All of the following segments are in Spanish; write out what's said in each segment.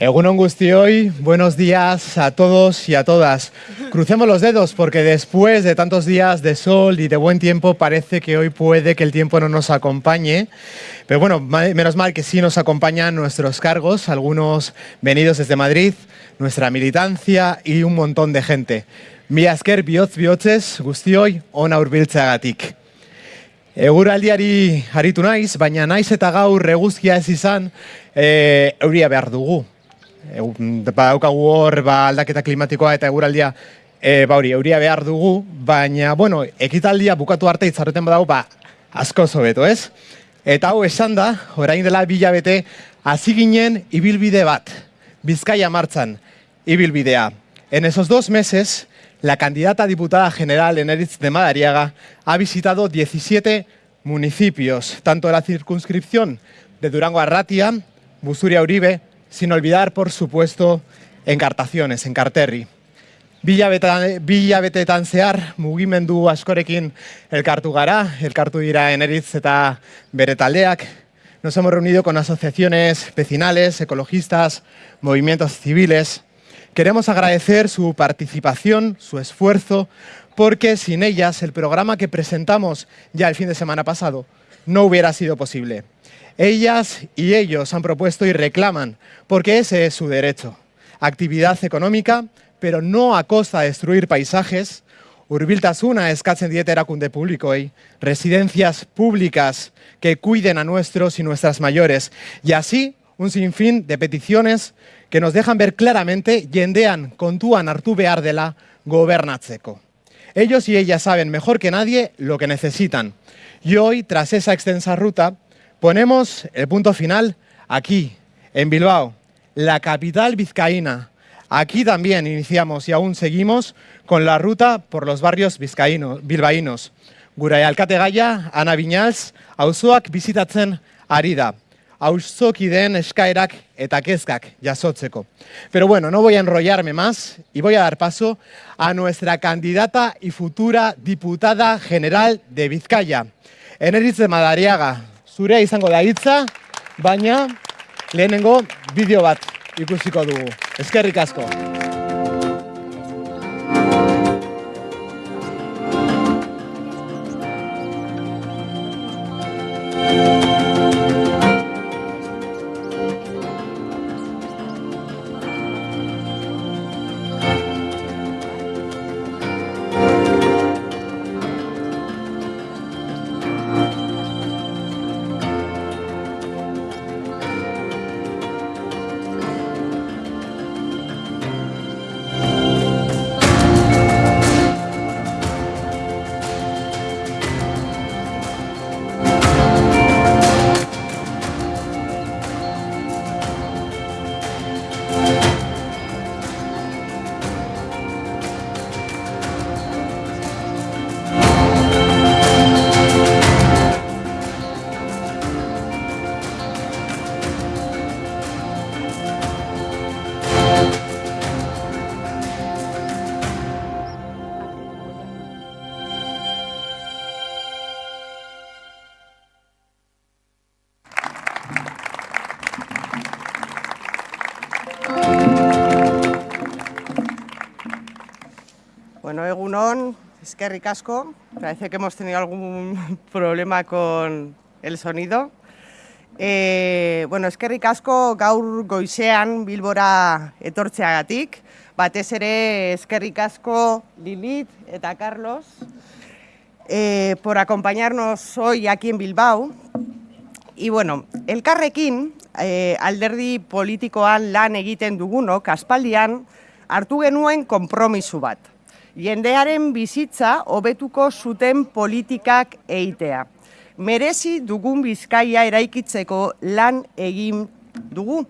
Egunon hoy, buenos días a todos y a todas. Crucemos los dedos porque después de tantos días de sol y de buen tiempo parece que hoy puede que el tiempo no nos acompañe. Pero bueno, menos mal que sí nos acompañan nuestros cargos, algunos venidos desde Madrid, nuestra militancia y un montón de gente. Mi asker bihotz bihotzez guztioi ona hurbiltzeagatik. Eguraldiari haritu naiz, baina naiz eta gaur eguzkia ez izan e, euria behar dugu ba, daukagu hor ba, aldaketa klimatikoa eta eguraldia e, ba, hori, euria behar dugu, baina, bueno, ekitaldia bukatu arte itzarreten badago, ba, asko zobeto, ez? Eta hau esan da, orain dela bilabete, hasi ginen ibilbide bat, Bizkaia martzan, ibilbidea. En esos dos meses, la candidata diputada general Eneritz de Madariaga ha visitado 17 municipios, tanto de la circunscripción de Durango Arratia, Busuria Uribe, sin olvidar, por supuesto, encartaciones, enkarterri. Bilabetetan zehar mugimendu askorekin elkartu gara, elkartu dira eneritz eta bere taldeak. Nos hemos reunido con asociaciones vecinales, ecologistas, movimientos civiles. Queremos agradecer su participación, su esfuerzo, porque sin ellas el programa que presentamos ya el fin de semana pasado no hubiera sido posible. Ellas y ellos han propuesto y reclaman, porque ese es su derecho. Actividad económica, pero no a costa de destruir paisajes. Urbiltasuna eskatzen diete erakunde publikoei, residencias públicas que cuiden a nuestros y nuestras mayores. Y así, un sinfín de peticiones que nos dejan ver claramente jendean kontuan hartu behar gobernatzeko. Ellos y ellas saben mejor que nadie lo que necesitan. Y hoy, tras esa extensa ruta, Ponemos el punto final aquí, en Bilbao, la capital vizcaína. Aquí también iniciamos y aún seguimos con la ruta por los barrios vizcaínos, bilbaínos. Gurai alkate gaia, Ana Viñals, auzoak bizitatzen ari da. eskaerak eta. Pero bueno, no voy a enrollarme más y voy a dar paso a nuestra candidata y futura diputada general de Vizcaya, Eneritz de Madariaga zurea izango da hitza, baina lehenengo bideo bat ikusiko dugu. Eskerrik asko. Es que ricasco, parece que hemos tenido algún problema con el sonido. Eh, bueno, es que ricasco gaur goizean bilbora etortzeagatik, batez ere eskerrik asko Lilith eta Carlos eh, por acompañarnos hoy aquí en Bilbao. Y bueno, elkarrekin eh, alderdi politikoan lan egiten dugunok aspaldian hartu genuen konpromisu bat jendearen bizitza hobetuko zuten politikak eitea. Merezi dugun bizkaia eraikitzeko lan egin dugu.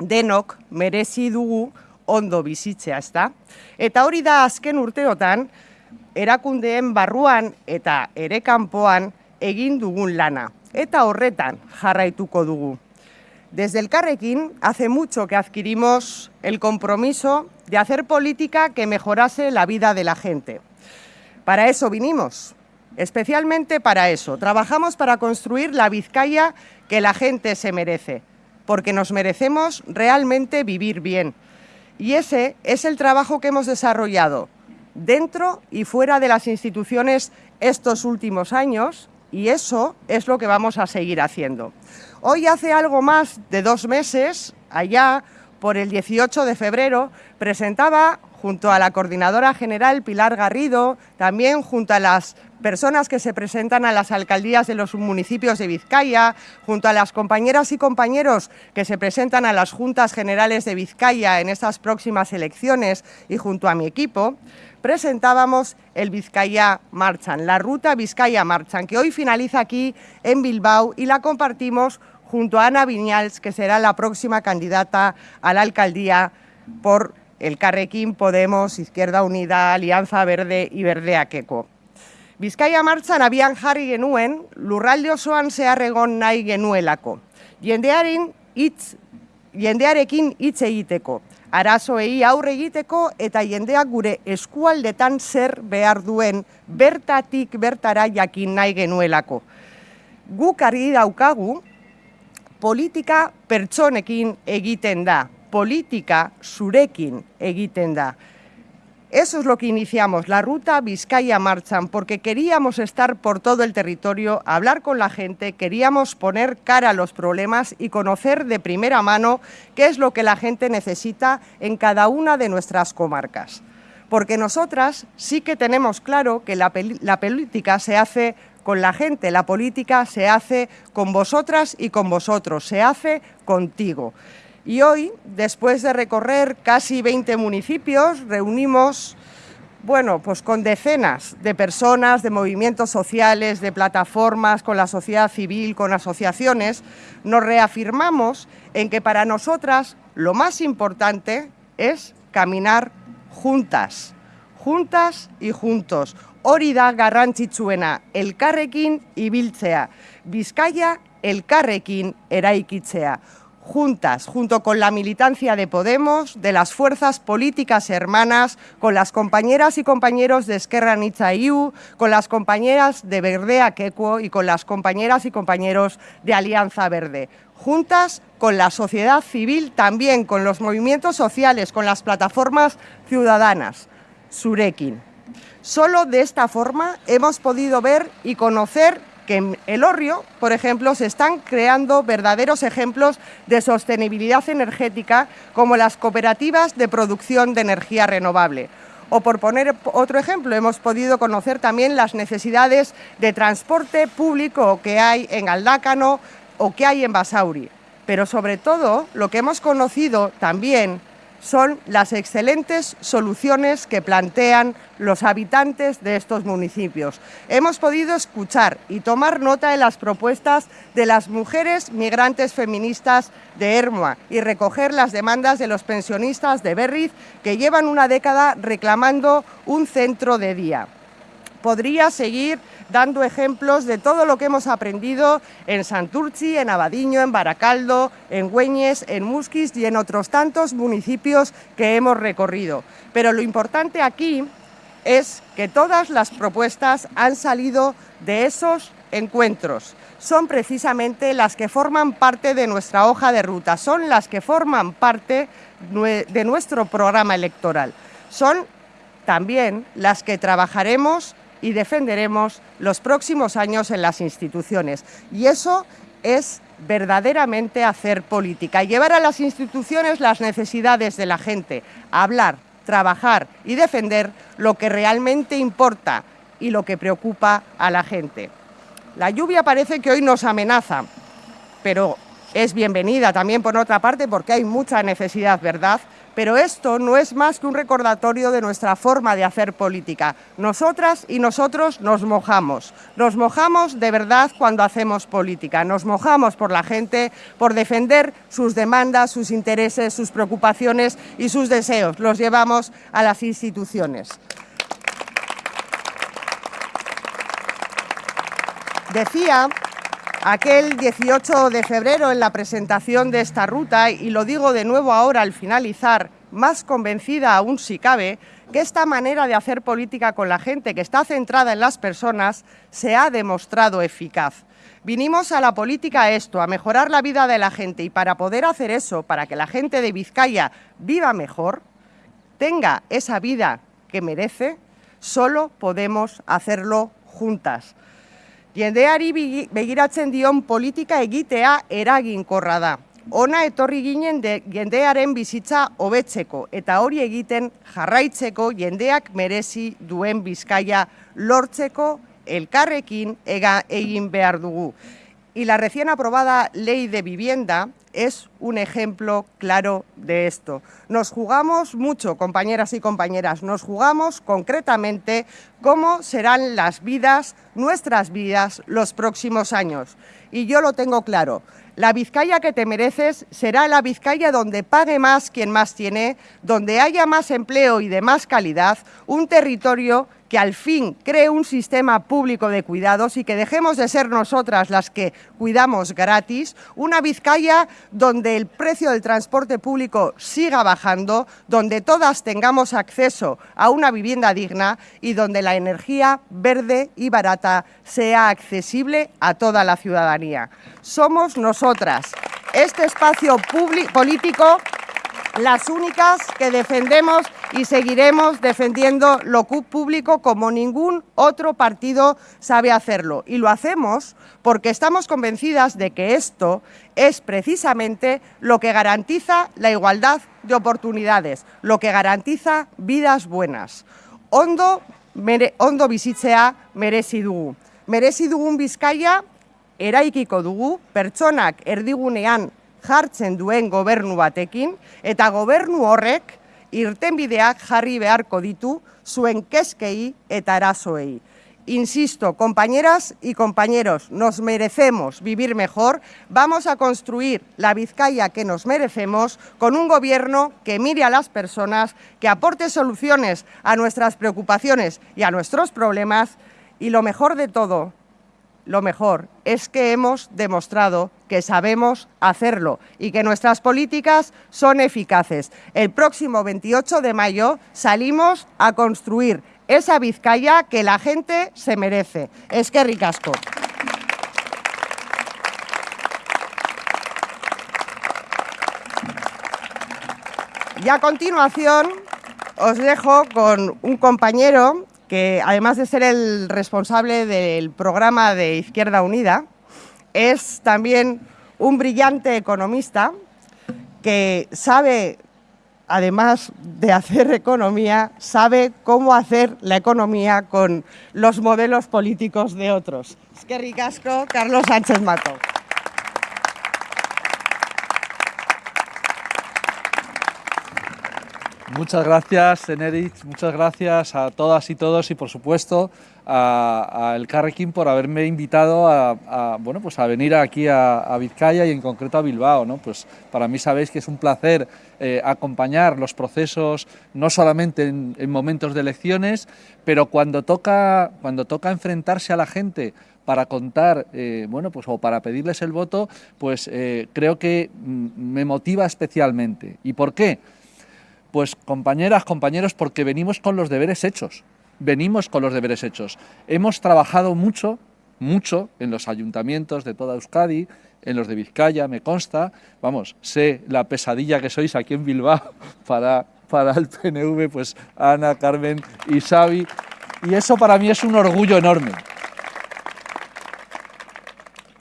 Denok merezi dugu ondo bizitzea, ezta? Eta hori da azken urteotan, erakundeen barruan eta ere kanpoan egin dugun lana. Eta horretan jarraituko dugu. Desde el Carrequín, hace mucho que adquirimos el compromiso de hacer política que mejorase la vida de la gente. Para eso vinimos, especialmente para eso. Trabajamos para construir la Vizcaya que la gente se merece. porque nos merecemos realmente vivir bien. Y ese es el trabajo que hemos desarrollado dentro y fuera de las instituciones estos últimos años y eso es lo que vamos a seguir haciendo. Hoy hace algo más de dos meses, allá por el 18 de febrero, presentaba junto a la coordinadora general Pilar Garrido, también junto a las personas que se presentan a las alcaldías de los municipios de Vizcaya, junto a las compañeras y compañeros que se presentan a las juntas generales de Vizcaya en estas próximas elecciones y junto a mi equipo, presentábamos el Vizcaya Marchan, la ruta Vizcaya Marchan, que hoy finaliza aquí en Bilbao y la compartimos junto a Ana Viñals, que será la próxima candidata a la alcaldía por el Carrequín Podemos, Izquierda Unida, Alianza Verde y Verde Aqueco. Bizkaia martzan abian jarri genuen, lurralde osoan zeharregon nahi genuelako. Jendearen hitz, jendearekin hitz egiteko, arazoei aurre egiteko eta jendeak gure eskualdetan zer behar duen bertatik bertara jakin nahi genuelako. Guk argi daukagu, politika pertsonekin egiten da, politika zurekin. Eso es lo que iniciamos, la ruta Vizcaya Marchan, porque queríamos estar por todo el territorio, hablar con la gente, queríamos poner cara a los problemas y conocer de primera mano qué es lo que la gente necesita en cada una de nuestras comarcas. Porque nosotras sí que tenemos claro que la política se hace con la gente, la política se hace con vosotras y con vosotros, se hace contigo. Y hoy, después de recorrer casi 20 municipios, reunimos bueno, pues con decenas de personas, de movimientos sociales, de plataformas, con la sociedad civil, con asociaciones, nos reafirmamos en que para nosotras lo más importante es caminar juntas, juntas y juntos. Hori da garrantzitsuena, elkarrekin ibiltzea. Bizkaia elkarrekin eraikitzea juntas, junto con la militancia de Podemos, de las fuerzas políticas hermanas, con las compañeras y compañeros de Esquerra Iu, con las compañeras de Verdea Quecuo y con las compañeras y compañeros de Alianza Verde. Juntas con la sociedad civil, también con los movimientos sociales, con las plataformas ciudadanas. Surekin. Solo de esta forma hemos podido ver y conocer que en el Orrio, por ejemplo, se están creando verdaderos ejemplos de sostenibilidad energética como las cooperativas de producción de energía renovable. O por poner otro ejemplo, hemos podido conocer también las necesidades de transporte público que hay en Aldácano o que hay en Basauri. Pero sobre todo, lo que hemos conocido también son las excelentes soluciones que plantean los habitantes de estos municipios. Hemos podido escuchar y tomar nota de las propuestas de las mujeres migrantes feministas de Hermoa y recoger las demandas de los pensionistas de Berriz que llevan una década reclamando un centro de día. Podría seguir dando ejemplos de todo lo que hemos aprendido en Santurci, en Abadiño, en Baracaldo, en Güeñes, en Musquis y en otros tantos municipios que hemos recorrido. Pero lo importante aquí es que todas las propuestas han salido de esos encuentros. Son precisamente las que forman parte de nuestra hoja de ruta, son las que forman parte de nuestro programa electoral. Son también las que trabajaremos y defenderemos los próximos años en las instituciones. Y eso es verdaderamente hacer política, llevar a las instituciones las necesidades de la gente, hablar, trabajar y defender lo que realmente importa y lo que preocupa a la gente. La lluvia parece que hoy nos amenaza, pero es bienvenida también por otra parte porque hay mucha necesidad, ¿verdad?, pero esto no es más que un recordatorio de nuestra forma de hacer política. Nosotras y nosotros nos mojamos. Nos mojamos de verdad cuando hacemos política. Nos mojamos por la gente, por defender sus demandas, sus intereses, sus preocupaciones y sus deseos. Los llevamos a las instituciones. Decía aquel 18 de febrero en la presentación de esta ruta, y lo digo de nuevo ahora al finalizar, más convencida aún si cabe, que esta manera de hacer política con la gente, que está centrada en las personas, se ha demostrado eficaz. Vinimos a la política a esto, a mejorar la vida de la gente y para poder hacer eso, para que la gente de Vizcaya viva mejor, tenga esa vida que merece, solo podemos hacerlo juntas. Jendeari begiratzen dion politika egitea eraginkorra da. Ona etorri ginen de, jendearen bizitza hobetzeko eta hori egiten jarraitzeko jendeak merezi duen bizkaia lortzeko elkarrekin ega egin behar dugu. Y la recién aprobada ley de vivienda es un ejemplo claro de esto. Nos jugamos mucho, compañeras y compañeras, nos jugamos concretamente cómo serán las vidas, nuestras vidas, los próximos años. Y yo lo tengo claro, la Vizcaya que te mereces será la Vizcaya donde pague más quien más tiene, donde haya más empleo y de más calidad, un territorio que al fin cree un sistema público de cuidados y que dejemos de ser nosotras las que cuidamos gratis, una Vizcaya donde el precio del transporte público siga bajando, donde todas tengamos acceso a una vivienda digna y donde la energía verde y barata sea accesible a toda la ciudadanía. Somos nosotras, este espacio político las únicas que defendemos y seguiremos defendiendo lo público como ningún otro partido sabe hacerlo. Y lo hacemos porque estamos convencidas de que esto es precisamente lo que garantiza la igualdad de oportunidades, lo que garantiza vidas buenas. Ondo, mere, ondo bizitzea merezi dugu. Merezi dugun bizkaia eraikiko dugu, pertsonak erdigunean jartzen duen gobernu batekin, eta gobernu horrek irtenbideak jarri beharko ditu zuen keskei eta arazoei. Insisto, compañeras y compañeros, nos merecemos vivir mejor, vamos a construir la Vizcaya que nos merecemos con un gobierno que mire a las personas, que aporte soluciones a nuestras preocupaciones y a nuestros problemas y lo mejor de todo, lo mejor es que hemos demostrado que sabemos hacerlo y que nuestras políticas son eficaces. El próximo 28 de mayo salimos a construir esa Vizcaya que la gente se merece. Es que ricasco. Y a continuación os dejo con un compañero que además de ser el responsable del programa de Izquierda Unida, es también un brillante economista que sabe, además de hacer economía, sabe cómo hacer la economía con los modelos políticos de otros. Es que ricasco, Carlos Sánchez Mato. Muchas gracias, Enerich, muchas gracias a todas y todos y por supuesto a, El Carrequín por haberme invitado a, bueno, pues a venir aquí a, Vizcaya y en concreto a Bilbao. ¿no? Pues para mí sabéis que es un placer eh, acompañar los procesos, no solamente en, momentos de elecciones, pero cuando toca, cuando toca enfrentarse a la gente para contar, eh, bueno, pues o para pedirles el voto, pues eh, creo que mm, me motiva especialmente. ¿Y por qué? Pues compañeras, compañeros, porque venimos con los deberes hechos, venimos con los deberes hechos. Hemos trabajado mucho, mucho en los ayuntamientos de toda Euskadi, en los de Vizcaya, me consta, vamos, sé la pesadilla que sois aquí en Bilbao para, para el PNV, pues Ana, Carmen y Xavi, y eso para mí es un orgullo enorme.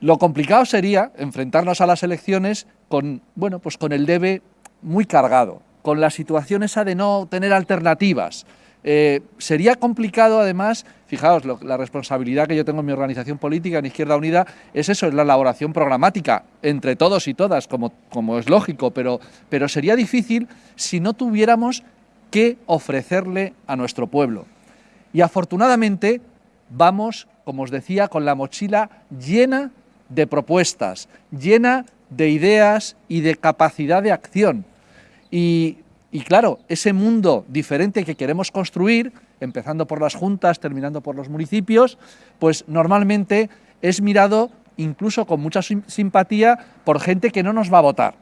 Lo complicado sería enfrentarnos a las elecciones con, bueno, pues con el debe muy cargado, con la situación esa de no tener alternativas. Eh, sería complicado, además, fijaos, la responsabilidad que yo tengo en mi organización política, en Izquierda Unida, es eso, es la elaboración programática, entre todos y todas, como, como es lógico, pero, pero sería difícil si no tuviéramos que ofrecerle a nuestro pueblo. Y afortunadamente vamos, como os decía, con la mochila llena de propuestas, llena de ideas y de capacidad de acción. Y, claro, ese mundo diferente que queremos construir, empezando por las juntas, terminando por los municipios, pues normalmente es mirado incluso con mucha simpatía por gente que no nos va a votar.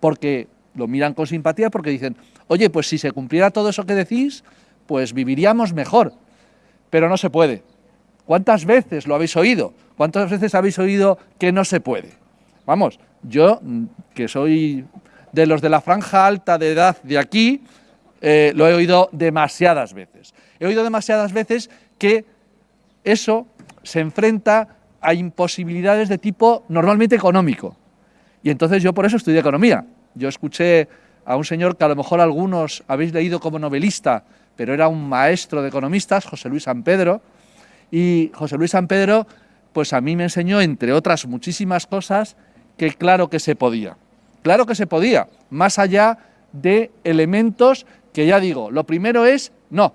Porque lo miran con simpatía porque dicen, oye, pues si se cumpliera todo eso que decís, pues viviríamos mejor. Pero no se puede. ¿Cuántas veces lo habéis oído? ¿Cuántas veces habéis oído que no se puede? Vamos, yo, mm, que soy de los de la franja alta de edad de aquí, eh, lo he oído demasiadas veces. He oído demasiadas veces que eso se enfrenta a imposibilidades de tipo normalmente económico. Y entonces yo por eso estudié economía. Yo escuché a un señor que a lo mejor algunos habéis leído como novelista, pero era un maestro de economistas, José Luis San Pedro, y José Luis San Pedro, pues a mí me enseñó, entre otras muchísimas cosas, que claro que se podía. Claro que se podía, más allá de elementos que ya digo, lo primero es, no,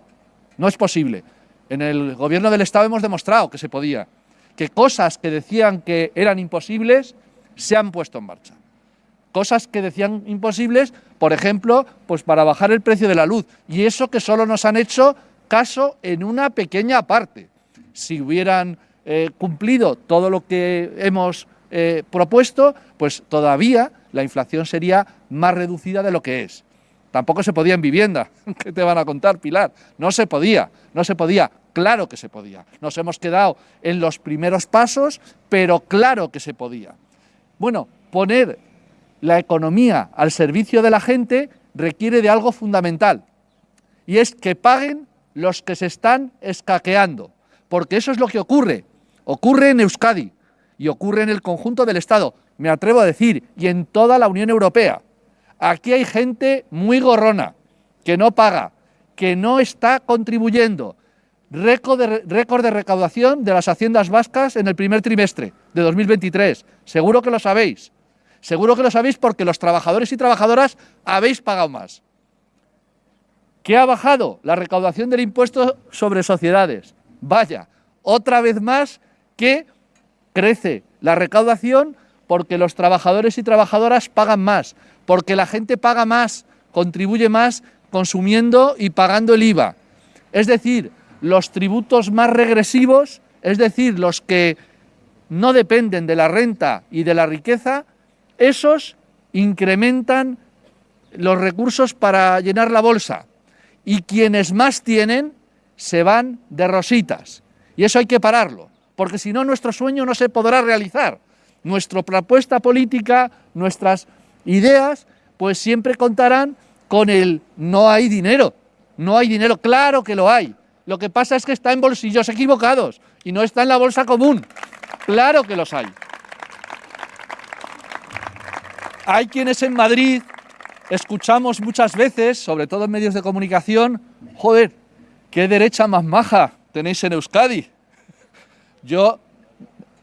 no es posible. En el gobierno del Estado hemos demostrado que se podía, que cosas que decían que eran imposibles se han puesto en marcha. Cosas que decían imposibles, por ejemplo, pues para bajar el precio de la luz. Y eso que solo nos han hecho caso en una pequeña parte. Si hubieran eh, cumplido todo lo que hemos eh, propuesto, pues todavía la inflación sería más reducida de lo que es. Tampoco se podía en vivienda. ¿Qué te van a contar, Pilar? No se podía, no se podía. Claro que se podía. Nos hemos quedado en los primeros pasos, pero claro que se podía. Bueno, poner la economía al servicio de la gente requiere de algo fundamental, y es que paguen los que se están escaqueando, porque eso es lo que ocurre. Ocurre en Euskadi y ocurre en el conjunto del Estado, me atrevo a decir, y en toda la Unión Europea. Aquí hay gente muy gorrona, que no paga, que no está contribuyendo. Récord de, recaudación de las haciendas vascas en el primer trimestre de 2023. Seguro que lo sabéis. Seguro que lo sabéis porque los trabajadores y trabajadoras habéis pagado más. ¿Qué ha bajado? La recaudación del impuesto sobre sociedades. Vaya, otra vez más que crece la recaudación porque los trabajadores y trabajadoras pagan más, porque la gente paga más, contribuye más consumiendo y pagando el IVA. Es decir, los tributos más regresivos, es decir, los que no dependen de la renta y de la riqueza, esos incrementan los recursos para llenar la bolsa. Y quienes más tienen se van de rositas. Y eso hay que pararlo, porque si no nuestro sueño no se podrá realizar. Nuestra propuesta política, nuestras ideas, pues siempre contarán con el no hay dinero. No hay dinero, claro que lo hay. Lo que pasa es que está en bolsillos equivocados y no está en la bolsa común. Claro que los hay. Hay quienes en Madrid escuchamos muchas veces, sobre todo en medios de comunicación, joder, qué derecha más maja tenéis en Euskadi. Yo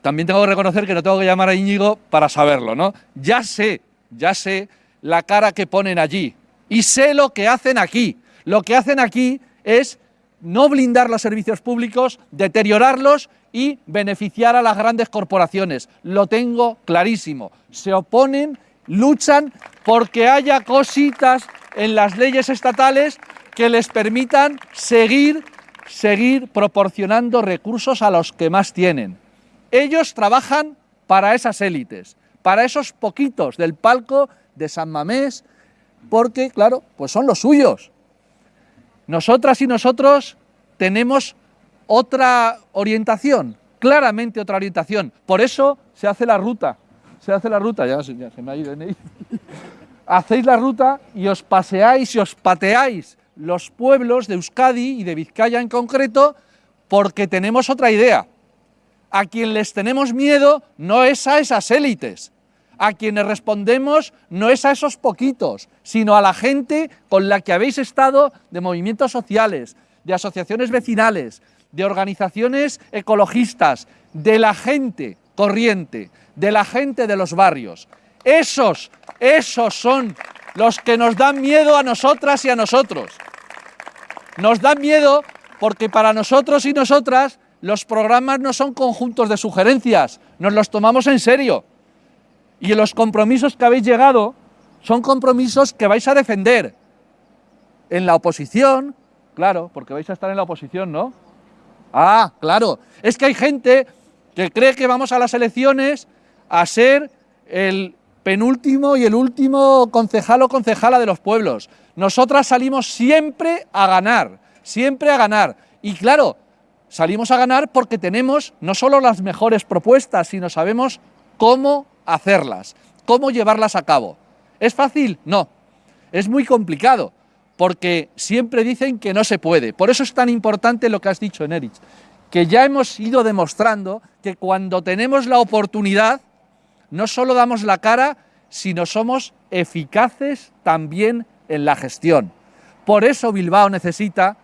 también tengo que reconocer que no tengo que llamar a Íñigo para saberlo, ¿no? Ya sé ya sé la cara que ponen allí y sé lo que hacen aquí. Lo que hacen aquí es no blindar los servicios públicos, deteriorarlos y beneficiar a las grandes corporaciones. Lo tengo clarísimo. Se oponen, luchan porque haya cositas en las leyes estatales que les permitan seguir, seguir proporcionando recursos a los que más tienen. Ellos trabajan para esas élites para esos poquitos del palco de San Mamés, porque, claro, pues son los suyos. Nosotras y nosotros tenemos otra orientación, claramente otra orientación. Por eso se hace la ruta, se hace la ruta, ya, se me ha ido en ahí. Hacéis la ruta y os paseáis y os pateáis los pueblos de Euskadi y de Vizcaya en concreto, porque tenemos otra idea. A quien les tenemos miedo no es a esas élites, a quienes respondemos no es a esos poquitos, sino a la gente con la que habéis estado de movimientos sociales, de asociaciones vecinales, de organizaciones ecologistas, de la gente corriente, de la gente de los barrios. Esos, esos son los que nos dan miedo a nosotras y a nosotros. Nos dan miedo porque para nosotros y nosotras los programas no son conjuntos de sugerencias, nos los tomamos en serio. Y los compromisos que habéis llegado son compromisos que vais a defender en la oposición, claro, porque vais a estar en la oposición, ¿no? Ah, claro, es que hay gente que cree que vamos a las elecciones a ser el penúltimo y el último concejal o concejala de los pueblos. Nosotras salimos siempre a ganar, siempre a ganar. Y claro, salimos a ganar porque tenemos no solo las mejores propuestas, sino sabemos cómo hacerlas, cómo llevarlas a cabo. ¿Es fácil? No. Es muy complicado, porque siempre dicen que no se puede. Por eso es tan importante lo que has dicho, Nerich, que ya hemos ido demostrando que cuando tenemos la oportunidad, no solo damos la cara, sino somos eficaces también en la gestión. Por eso Bilbao necesita,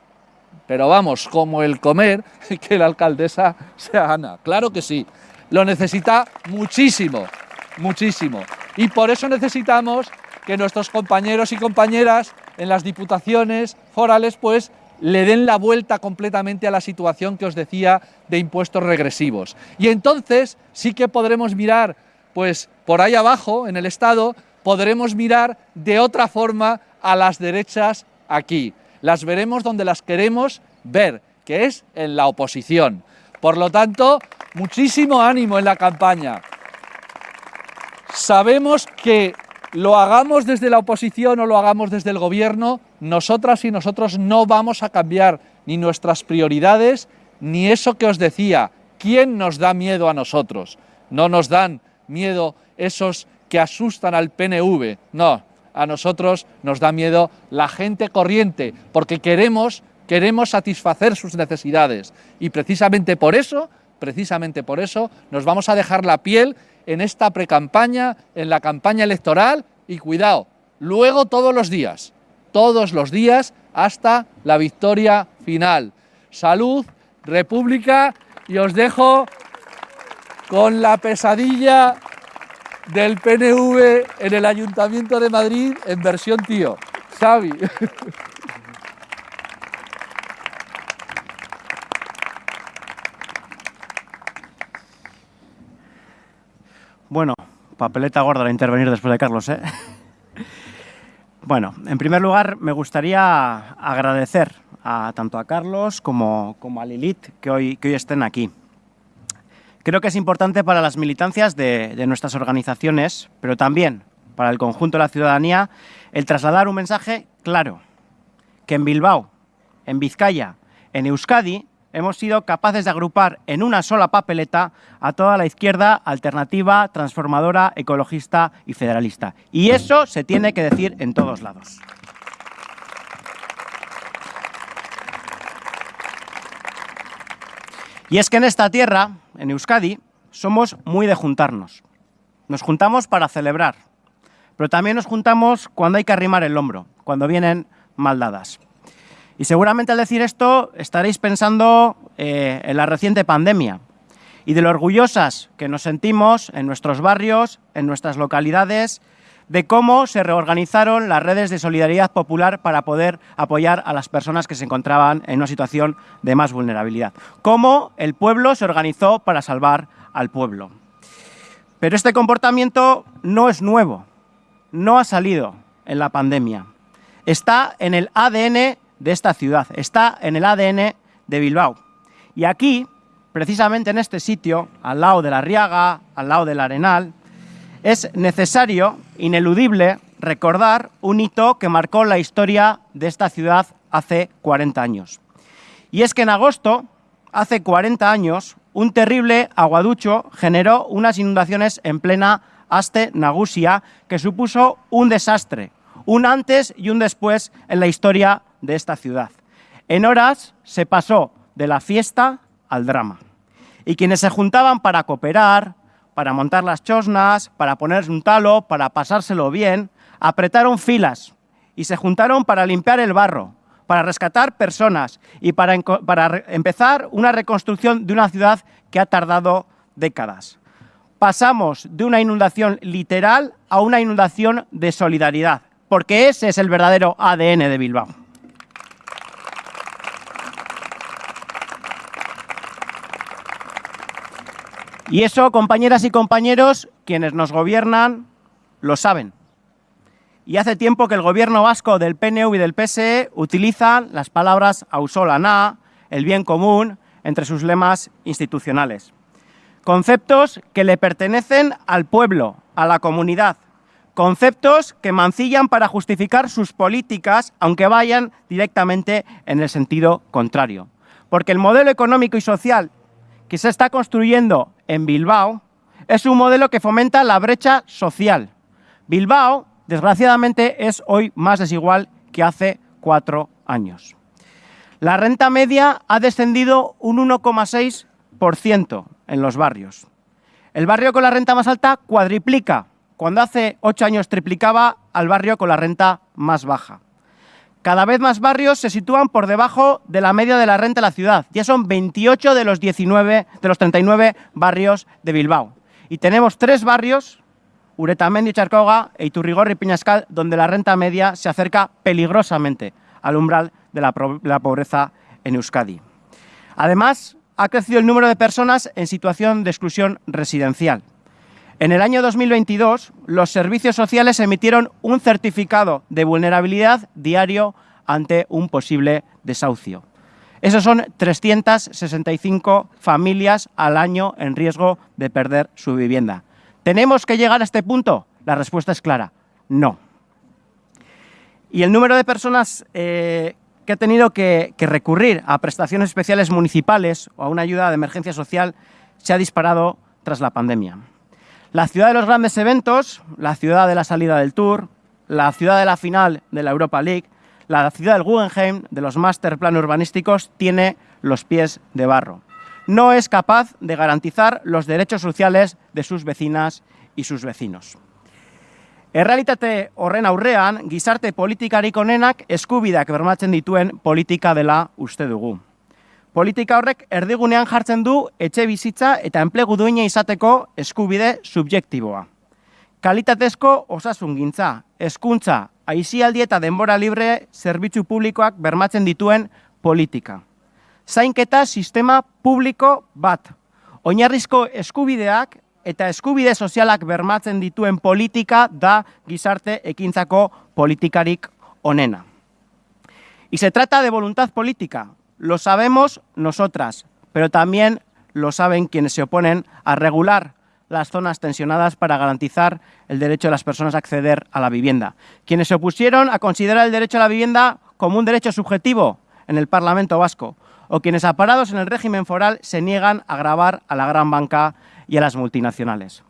pero vamos, como el comer, que la alcaldesa sea Ana. Claro que sí, lo necesita muchísimo, muchísimo. Y por eso necesitamos que nuestros compañeros y compañeras en las diputaciones forales pues le den la vuelta completamente a la situación que os decía de impuestos regresivos. Y entonces sí que podremos mirar, pues por ahí abajo, en el Estado, podremos mirar de otra forma a las derechas aquí. Las veremos donde las queremos ver, que es en la oposición. Por lo tanto, muchísimo ánimo en la campaña. Sabemos que lo hagamos desde la oposición o lo hagamos desde el gobierno, nosotras y nosotros no vamos a cambiar ni nuestras prioridades, ni eso que os decía, ¿quién nos da miedo a nosotros? No nos dan miedo esos que asustan al PNV, no, a nosotros nos da miedo la gente corriente, porque queremos, queremos satisfacer sus necesidades y precisamente por eso, precisamente por eso, nos vamos a dejar la piel en esta precampaña, en la campaña electoral y cuidado, luego todos los días, todos los días hasta la victoria final. Salud, República y os dejo con la pesadilla del PNV en el Ayuntamiento de Madrid en versión tío. Xavi. Bueno, papeleta gorda de intervenir después de Carlos, ¿eh? Bueno, en primer lugar me gustaría agradecer a, tanto a Carlos como, a Lilith que hoy, que hoy estén aquí. Creo que es importante para las militancias de, nuestras organizaciones, pero también para el conjunto de la ciudadanía, el trasladar un mensaje claro, que en Bilbao, en Vizcaya, en Euskadi, hemos sido capaces de agrupar en una sola papeleta a toda la izquierda alternativa, transformadora, ecologista y federalista. Y eso se tiene que decir en todos lados. Y es que en esta tierra, en Euskadi, somos muy de juntarnos. Nos juntamos para celebrar, pero también nos juntamos cuando hay que arrimar el hombro, cuando vienen maldadas. Y seguramente al decir esto estaréis pensando eh, en la reciente pandemia y de lo orgullosas que nos sentimos en nuestros barrios, en nuestras localidades, de cómo se reorganizaron las redes de solidaridad popular para poder apoyar a las personas que se encontraban en una situación de más vulnerabilidad. Cómo el pueblo se organizó para salvar al pueblo. Pero este comportamiento no es nuevo, no ha salido en la pandemia. Está en el ADN de esta ciudad, está en el ADN de Bilbao. Y aquí, precisamente en este sitio, al lado de la Riaga, al lado del Arenal, es necesario, ineludible, recordar un hito que marcó la historia de esta ciudad hace 40 años. Y es que en agosto, hace 40 años, un terrible aguaducho generó unas inundaciones en plena Aste Nagusia que supuso un desastre, un antes y un después en la historia de esta ciudad. En horas se pasó de la fiesta al drama. Y quienes se juntaban para cooperar, para montar las chosnas, para ponerse un talo, para pasárselo bien, apretaron filas y se juntaron para limpiar el barro, para rescatar personas y para, para empezar una reconstrucción de una ciudad que ha tardado décadas. Pasamos de una inundación literal a una inundación de solidaridad, porque ese es el verdadero ADN de Bilbao. Y eso, compañeras y compañeros, quienes nos gobiernan lo saben. Y hace tiempo que el gobierno vasco del PNV y del PSE utilizan las palabras ausolana, el bien común, entre sus lemas institucionales. Conceptos que le pertenecen al pueblo, a la comunidad, Conceptos que mancillan para justificar sus políticas, aunque vayan directamente en el sentido contrario. Porque el modelo económico y social que se está construyendo en Bilbao es un modelo que fomenta la brecha social. Bilbao, desgraciadamente, es hoy más desigual que hace cuatro años. La renta media ha descendido un 1,6% en los barrios. El barrio con la renta más alta cuadriplica cuando hace ocho años triplicaba al barrio con la renta más baja. Cada vez más barrios se sitúan por debajo de la media de la renta de la ciudad. Ya son 28 de los, 19, de los 39 barrios de Bilbao. Y tenemos tres barrios, Uretamendi, Charcoga e Iturrigorri y Piñascal, donde la renta media se acerca peligrosamente al umbral de la pobreza en Euskadi. Además, ha crecido el número de personas en situación de exclusión residencial. En el año 2022, los servicios sociales emitieron un certificado de vulnerabilidad diario ante un posible desahucio. Esos son 365 familias al año en riesgo de perder su vivienda. ¿Tenemos que llegar a este punto? La respuesta es clara, no. Y el número de personas eh, que ha tenido que, que recurrir a prestaciones especiales municipales o a una ayuda de emergencia social se ha disparado tras la pandemia. La ciudad de los grandes eventos, la ciudad de la salida del Tour, la ciudad de la final de la Europa League, la ciudad del Guggenheim, de los master plan urbanísticos, tiene los pies de barro. No es capaz de garantizar los derechos sociales de sus vecinas y sus vecinos. Errealitate horren aurrean, gizarte politikarik onenak eskubideak bermatzen dituen politika dela uste dugu. Politika horrek erdigunean jartzen du etxe bizitza eta enplegu duina izateko eskubide subjektiboa. Kalitatezko osasun gintza, eskuntza, aizialdi eta denbora libre zerbitzu publikoak bermatzen dituen politika. Zainketa sistema publiko bat. Oinarrizko eskubideak eta eskubide sozialak bermatzen dituen politika da gizarte ekintzako politikarik onena. Y se trata de voluntad política, Lo sabemos nosotras, pero también lo saben quienes se oponen a regular las zonas tensionadas para garantizar el derecho de las personas a acceder a la vivienda. Quienes se opusieron a considerar el derecho a la vivienda como un derecho subjetivo en el Parlamento vasco, o quienes aparados en el régimen foral se niegan a grabar a la gran banca y a las multinacionales.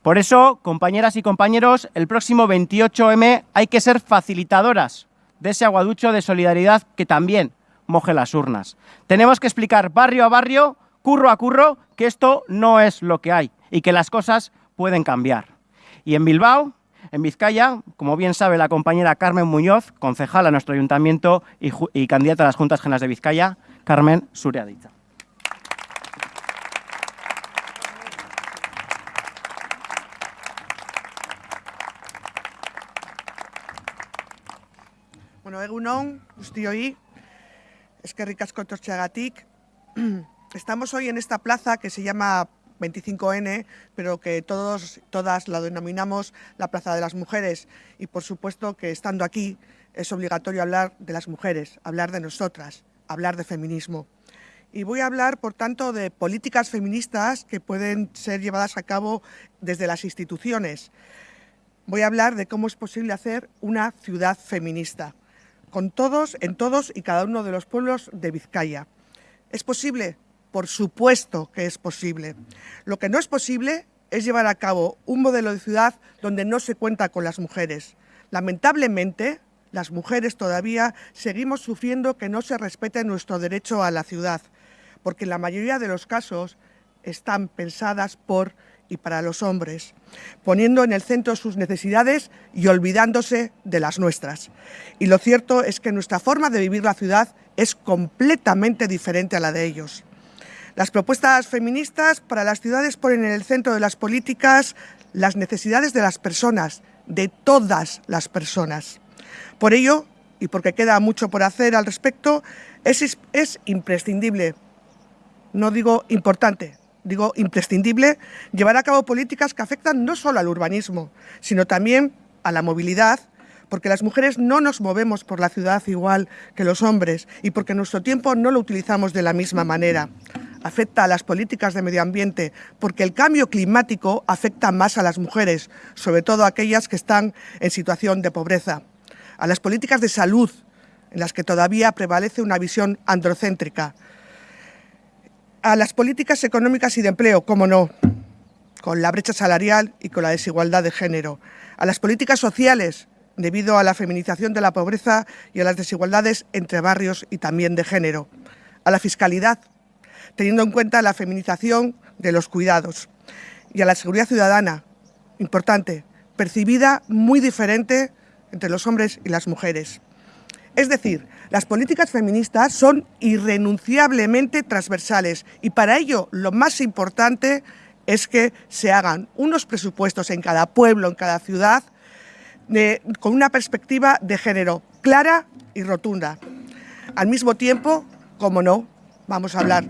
Por eso, compañeras y compañeros, el próximo 28M hay que ser facilitadoras de ese aguaducho de solidaridad que también moje las urnas. Tenemos que explicar barrio a barrio, curro a curro, que esto no es lo que hay y que las cosas pueden cambiar. Y en Bilbao, en Vizcaya, como bien sabe la compañera Carmen Muñoz, concejala a nuestro ayuntamiento y, y, candidata a las Juntas Generales de Vizcaya, Carmen Sureadita. Bueno, egunon, guztioi, Es que ricasco Torchagatic. Estamos hoy en esta plaza que se llama 25N, pero que todos, todas la denominamos la Plaza de las Mujeres. Y por supuesto que estando aquí es obligatorio hablar de las mujeres, hablar de nosotras, hablar de feminismo. Y voy a hablar, por tanto, de políticas feministas que pueden ser llevadas a cabo desde las instituciones. Voy a hablar de cómo es posible hacer una ciudad feminista con todos, en todos y cada uno de los pueblos de Vizcaya. ¿Es posible? Por supuesto que es posible. Lo que no es posible es llevar a cabo un modelo de ciudad donde no se cuenta con las mujeres. Lamentablemente, las mujeres todavía seguimos sufriendo que no se respete nuestro derecho a la ciudad, porque en la mayoría de los casos están pensadas por y para los hombres, poniendo en el centro sus necesidades y olvidándose de las nuestras. Y lo cierto es que nuestra forma de vivir la ciudad es completamente diferente a la de ellos. Las propuestas feministas para las ciudades ponen en el centro de las políticas las necesidades de las personas, de todas las personas. Por ello, y porque queda mucho por hacer al respecto, es, es imprescindible, no digo importante, digo imprescindible, llevar a cabo políticas que afectan no solo al urbanismo, sino también a la movilidad, porque las mujeres no nos movemos por la ciudad igual que los hombres y porque nuestro tiempo no lo utilizamos de la misma manera. afecta a las políticas de medio ambiente, porque el cambio climático afecta más a las mujeres, sobre todo aquellas que están en situación de pobreza, a las políticas de salud, en las que todavía prevalece una visión androcéntrica, a las políticas económicas y de empleo, como no, con la brecha salarial y con la desigualdad de género, a las políticas sociales, debido a la feminización de la pobreza y a las desigualdades entre barrios y también de género, a la fiscalidad, teniendo en cuenta la feminización de los cuidados, y a la seguridad ciudadana, importante, percibida muy diferente entre los hombres y las mujeres. Es decir, las políticas feministas son irrenunciablemente transversales y para ello lo más importante es que se hagan unos presupuestos en cada pueblo, en cada ciudad, con una perspectiva de género clara y rotunda. Al mismo tiempo, como no, vamos a hablar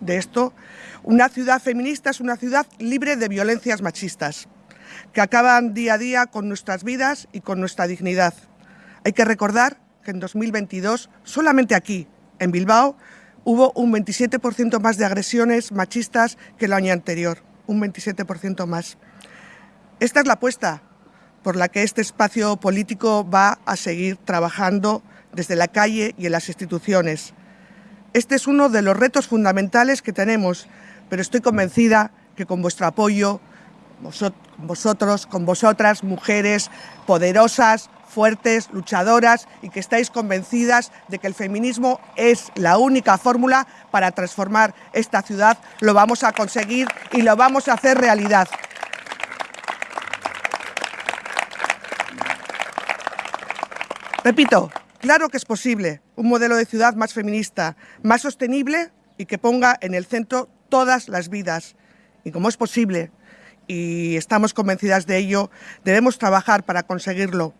de esto, una ciudad feminista es una ciudad libre de violencias machistas, que acaban día a día con nuestras vidas y con nuestra dignidad. Hay que recordar que en 2022, solamente aquí, en Bilbao, hubo un 27% más de agresiones machistas que el año anterior, un 27% más. Esta es la apuesta por la que este espacio político va a seguir trabajando desde la calle y en las instituciones. Este es uno de los retos fundamentales que tenemos, pero estoy convencida que con vuestro apoyo, vosotros, con vosotras, mujeres poderosas, fuertes, luchadoras y que estáis convencidas de que el feminismo es la única fórmula para transformar esta ciudad, lo vamos a conseguir y lo vamos a hacer realidad. Repito, claro que es posible un modelo de ciudad más feminista, más sostenible y que ponga en el centro todas las vidas. Y como es posible, y estamos convencidas de ello, debemos trabajar para conseguirlo.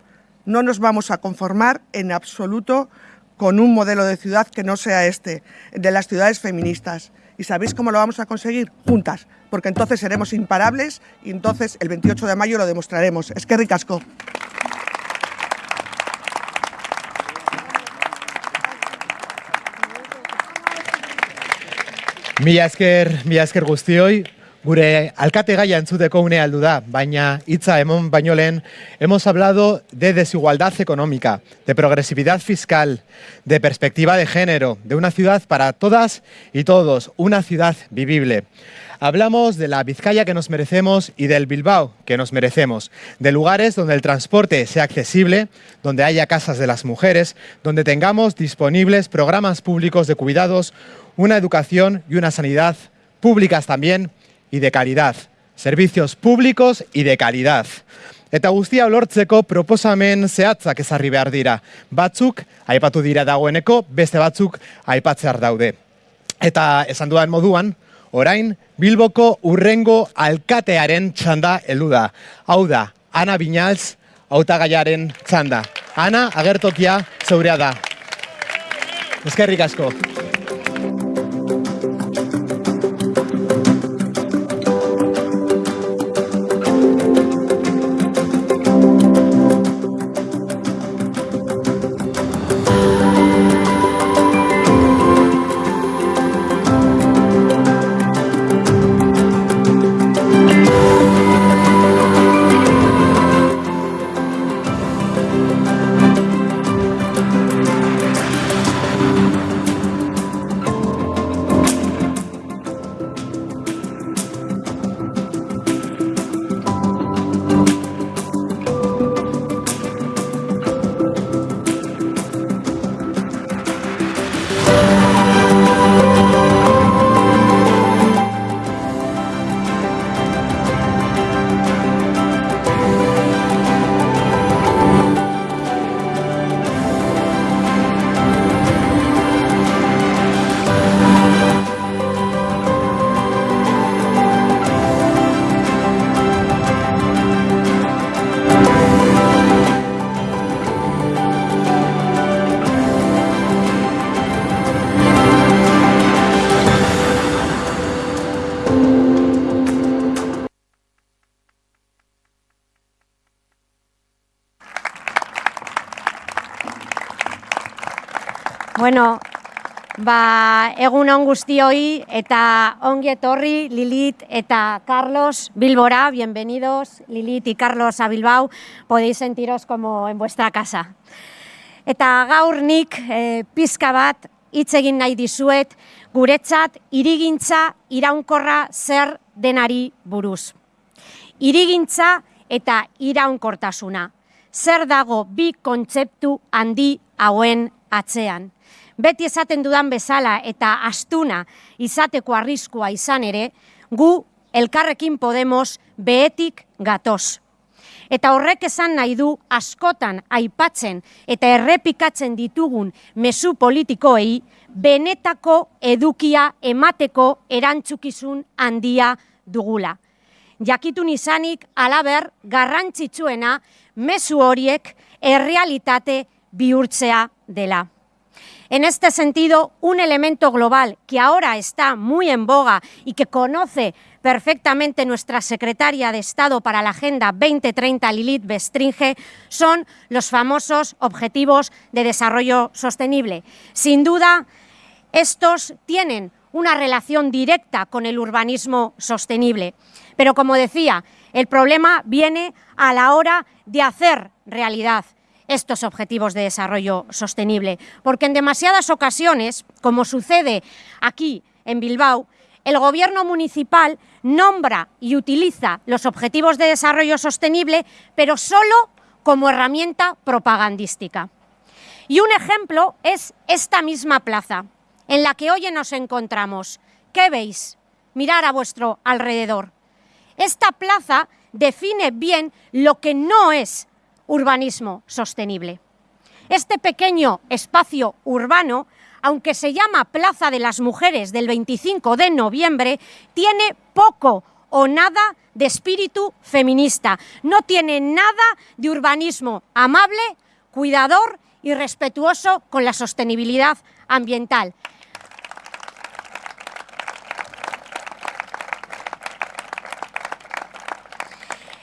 No nos vamos a conformar en absoluto con un modelo de ciudad que no sea este, de las ciudades feministas. ¿Y sabéis cómo lo vamos a conseguir? Juntas, porque entonces seremos imparables y entonces el 28 de mayo lo demostraremos. Es que ricasco. Mila esker, gure alkate gaia entzuteko une aldu da, baina hitza emon baino lehen, hemos hablado de desigualdad económica, de progresividad fiscal, de perspectiva de género, de una ciudad para todas y todos, una ciudad vivible. Hablamos de la Vizcaya que nos merecemos y del Bilbao que nos merecemos, de lugares donde el transporte sea accesible, donde haya casas de las mujeres, donde tengamos disponibles programas públicos de cuidados, una educación y una sanidad públicas también y de calidad. Servicios públicos y de calidad. Eta guztia lortzeko proposamen zehatzak ezarri behar dira. Batzuk aipatu dira dagoeneko, beste batzuk aipatzear daude. Eta esan duan moduan, orain Bilboko urrengo alkatearen txanda heldu da. Hau da, Ana Binalz hautagaiaren txanda. Ana, agertokia zeurea da. Eskerrik asko. Egun on guztioi eta ongi etorri Lilit eta Carlos Bilbora, bienvenidos Lilit y Carlos a Bilbao, podéis sentiros como en vuestra casa. Eta gaur nik e, pizka bat hitz egin nahi dizuet guretzat irigintza iraunkorra zer denari buruz. Irigintza eta iraunkortasuna. Zer dago bi kontzeptu handi hauen atzean beti esaten dudan bezala eta astuna izateko arriskua izan ere, gu elkarrekin Podemos behetik gatoz. Eta horrek esan nahi du askotan aipatzen eta errepikatzen ditugun mezu politikoei benetako edukia emateko erantzukizun handia dugula. Jakitun izanik alaber garrantzitsuena mezu horiek errealitate bihurtzea dela. En este sentido, un elemento global que ahora está muy en boga y que conoce perfectamente nuestra secretaria de Estado para la Agenda 2030, Lilith Bestringe, son los famosos Objetivos de Desarrollo Sostenible. Sin duda, estos tienen una relación directa con el urbanismo sostenible. Pero, como decía, el problema viene a la hora de hacer realidad estos objetivos de desarrollo sostenible. Porque en demasiadas ocasiones, como sucede aquí en Bilbao, el gobierno municipal nombra y utiliza los objetivos de desarrollo sostenible, pero solo como herramienta propagandística. Y un ejemplo es esta misma plaza, en la que hoy nos encontramos. ¿Qué veis? Mirar a vuestro alrededor. Esta plaza define bien lo que no es urbanismo sostenible. Este pequeño espacio urbano, aunque se llama Plaza de las Mujeres del 25 de noviembre, tiene poco o nada de espíritu feminista. No tiene nada de urbanismo amable, cuidador y respetuoso con la sostenibilidad ambiental.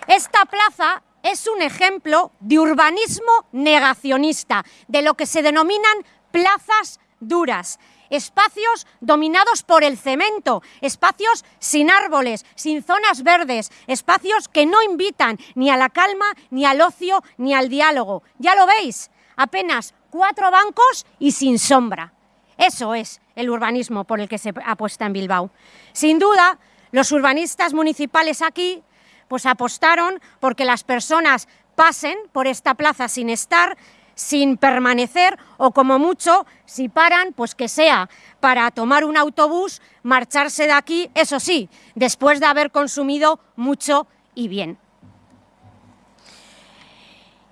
Esta plaza es un ejemplo de urbanismo negacionista, de lo que se denominan plazas duras, espacios dominados por el cemento, espacios sin árboles, sin zonas verdes, espacios que no invitan ni a la calma, ni al ocio, ni al diálogo. Ya lo veis, apenas cuatro bancos y sin sombra. Eso es el urbanismo por el que se apuesta en Bilbao. Sin duda, los urbanistas municipales aquí pues apostaron porque las personas pasen por esta plaza sin estar, sin permanecer o como mucho, si paran, pues que sea para tomar un autobús, marcharse de aquí, eso sí, después de haber consumido mucho y bien.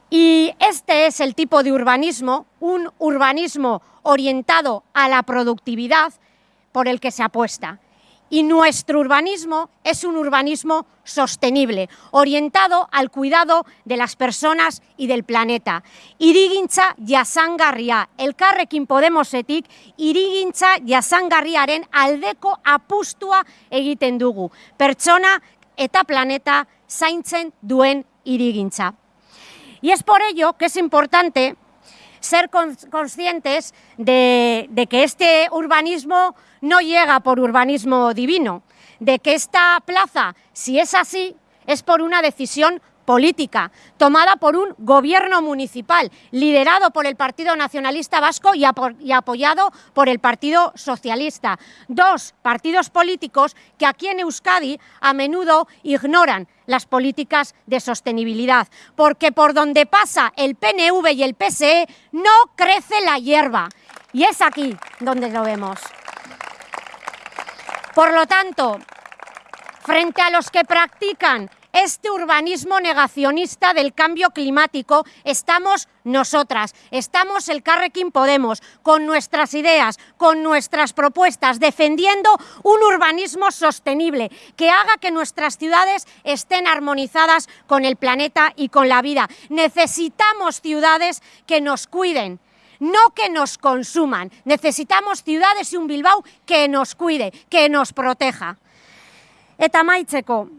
Y este es el tipo de urbanismo, un urbanismo orientado a la productividad por el que se apuesta. Y nuestro urbanismo es un urbanismo sostenible, orientado al cuidado de las personas y del planeta. Irigintza jasangarria, elkarrekin Podemosetik, irigintza jasangarriaren aldeko apustua egiten dugu. Pertsona eta planeta zaintzen duen irigintza. Y es por ello que es importante ser conscientes de, que este urbanismo no llega por urbanismo divino, de que esta plaza, si es así, es por una decisión política tomada por un gobierno municipal liderado por el Partido Nacionalista Vasco y, apoyado por el Partido Socialista. Dos partidos políticos que aquí en Euskadi a menudo ignoran las políticas de sostenibilidad, porque por donde pasa el PNV y el PSE no crece la hierba. Y es aquí donde lo vemos. Por lo tanto, frente a los que practican este urbanismo negacionista del cambio climático estamos nosotras, estamos el Carrequín Podemos, con nuestras ideas, con nuestras propuestas, defendiendo un urbanismo sostenible que haga que nuestras ciudades estén armonizadas con el planeta y con la vida. Necesitamos ciudades que nos cuiden, no que nos consuman. Necesitamos ciudades y un Bilbao que nos cuide, que nos proteja. Eta maitzeko,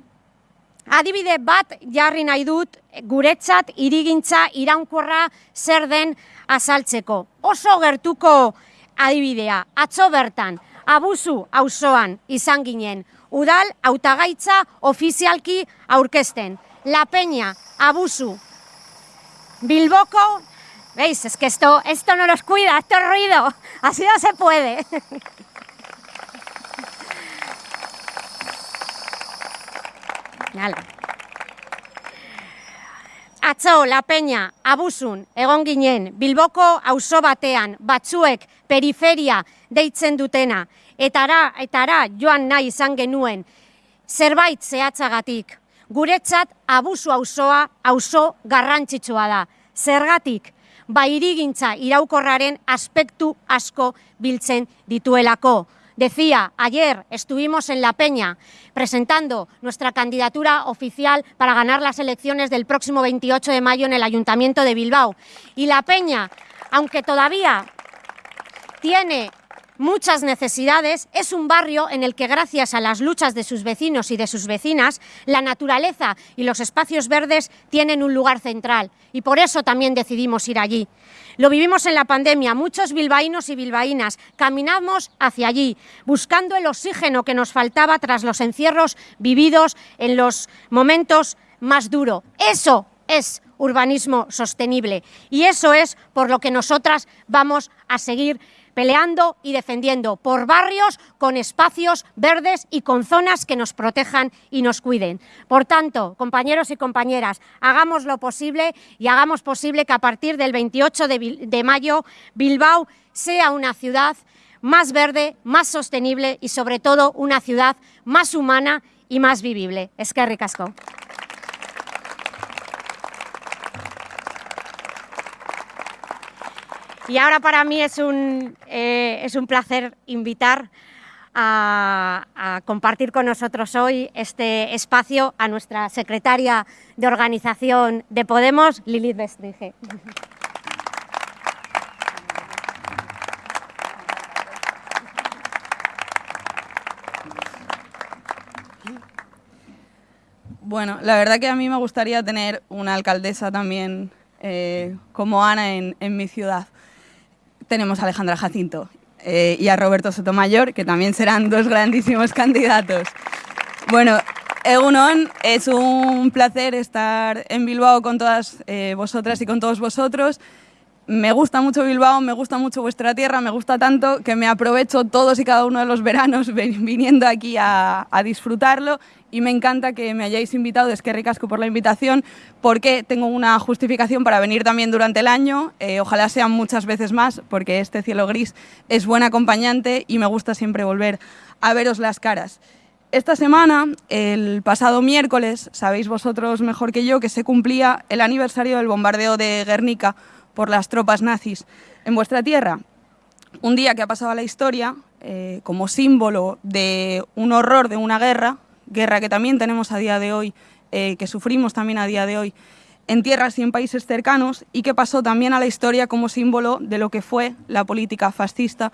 adibide bat jarri nahi dut guretzat irigintza iraunkorra zer den azaltzeko. Oso gertuko adibidea, atzo bertan, abuzu auzoan izan ginen, udal hautagaitza ofizialki aurkezten. La Peña, abuzu, Bilboko, veis, es que esto, esto no nos cuida, esto es ruido, así no se puede. Hala. Atzo, La Peña, abuzun, egon ginen, Bilboko auzo batean, batzuek periferia deitzen dutena, etara, etara joan nahi izan genuen, zerbait zehatzagatik. Guretzat abuzu auzoa auzo garrantzitsua da. Zergatik, bairigintza iraukorraren aspektu asko biltzen dituelako. Decía, ayer estuvimos en La Peña presentando nuestra candidatura oficial para ganar las elecciones del próximo 28 de mayo en el Ayuntamiento de Bilbao. Y La Peña, aunque todavía tiene muchas necesidades, es un barrio en el que gracias a las luchas de sus vecinos y de sus vecinas, la naturaleza y los espacios verdes tienen un lugar central y por eso también decidimos ir allí. Lo vivimos en la pandemia, muchos bilbaínos y bilbaínas caminamos hacia allí, buscando el oxígeno que nos faltaba tras los encierros vividos en los momentos más duros. Eso es urbanismo sostenible y eso es por lo que nosotras vamos a seguir peleando y defendiendo por barrios con espacios verdes y con zonas que nos protejan y nos cuiden. Por tanto, compañeros y compañeras, hagamos lo posible y hagamos posible que a partir del 28 de, mayo Bilbao sea una ciudad más verde, más sostenible y sobre todo una ciudad más humana y más vivible. Es que ricasco. Y ahora para mí es un, eh, es un placer invitar a, compartir con nosotros hoy este espacio a nuestra secretaria de organización de Podemos, Lilith Bestringe. Bueno, la verdad que a mí me gustaría tener una alcaldesa también eh, como Ana en mi ciudad tenemos a Alejandra Jacinto eh, y a Roberto Sotomayor, que también serán dos grandísimos candidatos. Bueno, Egunon, es un placer estar en Bilbao con todas eh, vosotras y con todos vosotros. Me gusta mucho Bilbao, me gusta mucho vuestra tierra, me gusta tanto que me aprovecho todos y cada uno de los veranos viniendo aquí a, disfrutarlo. Y me encanta que me hayáis invitado, es que ricasco por la invitación, porque tengo una justificación para venir también durante el año, eh, ojalá sean muchas veces más, porque este cielo gris es buen acompañante y me gusta siempre volver a veros las caras. Esta semana, el pasado miércoles, sabéis vosotros mejor que yo, que se cumplía el aniversario del bombardeo de Guernica por las tropas nazis en vuestra tierra. Un día que ha pasado a la historia eh, como símbolo de un horror de una guerra, guerra que también tenemos a día de hoy, eh, que sufrimos también a día de hoy en tierras y en países cercanos y que pasó también a la historia como símbolo de lo que fue la política fascista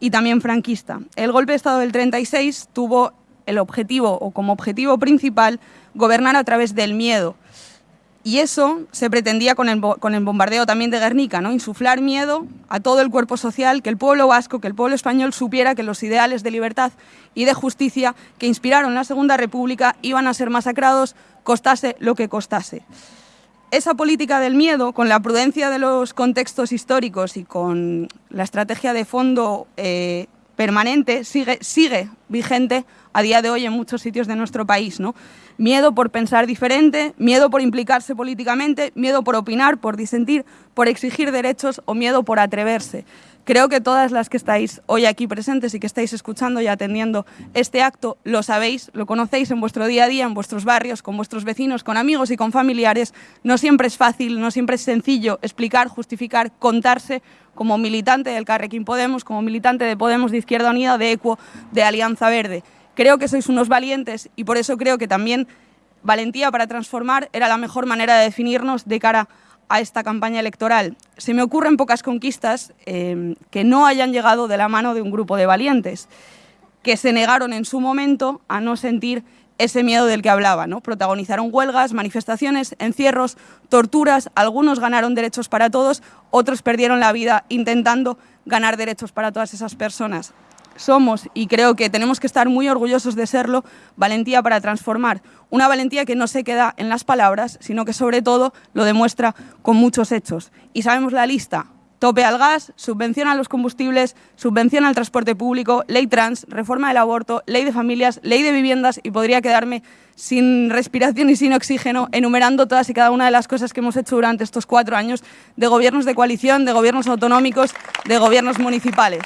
y también franquista. El golpe de Estado del 36 tuvo el objetivo o como objetivo principal gobernar a través del miedo, y eso se pretendía con el, con el, bombardeo también de Guernica, ¿no? insuflar miedo a todo el cuerpo social, que el pueblo vasco, que el pueblo español supiera que los ideales de libertad y de justicia que inspiraron la Segunda República iban a ser masacrados, costase lo que costase. Esa política del miedo, con la prudencia de los contextos históricos y con la estrategia de fondo eh, permanente, sigue, vigente a día de hoy en muchos sitios de nuestro país. ¿no? Miedo por pensar diferente, miedo por implicarse políticamente, miedo por opinar, por disentir, por exigir derechos o miedo por atreverse. Creo que todas las que estáis hoy aquí presentes y que estáis escuchando y atendiendo este acto lo sabéis, lo conocéis en vuestro día a día, en vuestros barrios, con vuestros vecinos, con amigos y con familiares. No siempre es fácil, no siempre es sencillo explicar, justificar, contarse como militante del Carrequín Podemos, como militante de Podemos, de Izquierda Unida, de ECUO, de Alianza Verde. Creo que sois unos valientes y por eso creo que también valentía para transformar era la mejor manera de definirnos de cara a a esta campaña electoral. Se me ocurren pocas conquistas eh, que no hayan llegado de la mano de un grupo de valientes, que se negaron en su momento a no sentir ese miedo del que hablaba. ¿no? Protagonizaron huelgas, manifestaciones, encierros, torturas, algunos ganaron derechos para todos, otros perdieron la vida intentando ganar derechos para todas esas personas. Somos, y creo que tenemos que estar muy orgullosos de serlo, valentía para transformar. Una valentía que no se queda en las palabras, sino que sobre todo lo demuestra con muchos hechos. Y sabemos la lista, tope al gas, subvención a los combustibles, subvención al transporte público, ley trans, reforma del aborto, ley de familias, ley de viviendas y podría quedarme sin respiración y sin oxígeno enumerando todas y cada una de las cosas que hemos hecho durante estos cuatro años de gobiernos de coalición, de gobiernos autonómicos, de gobiernos municipales.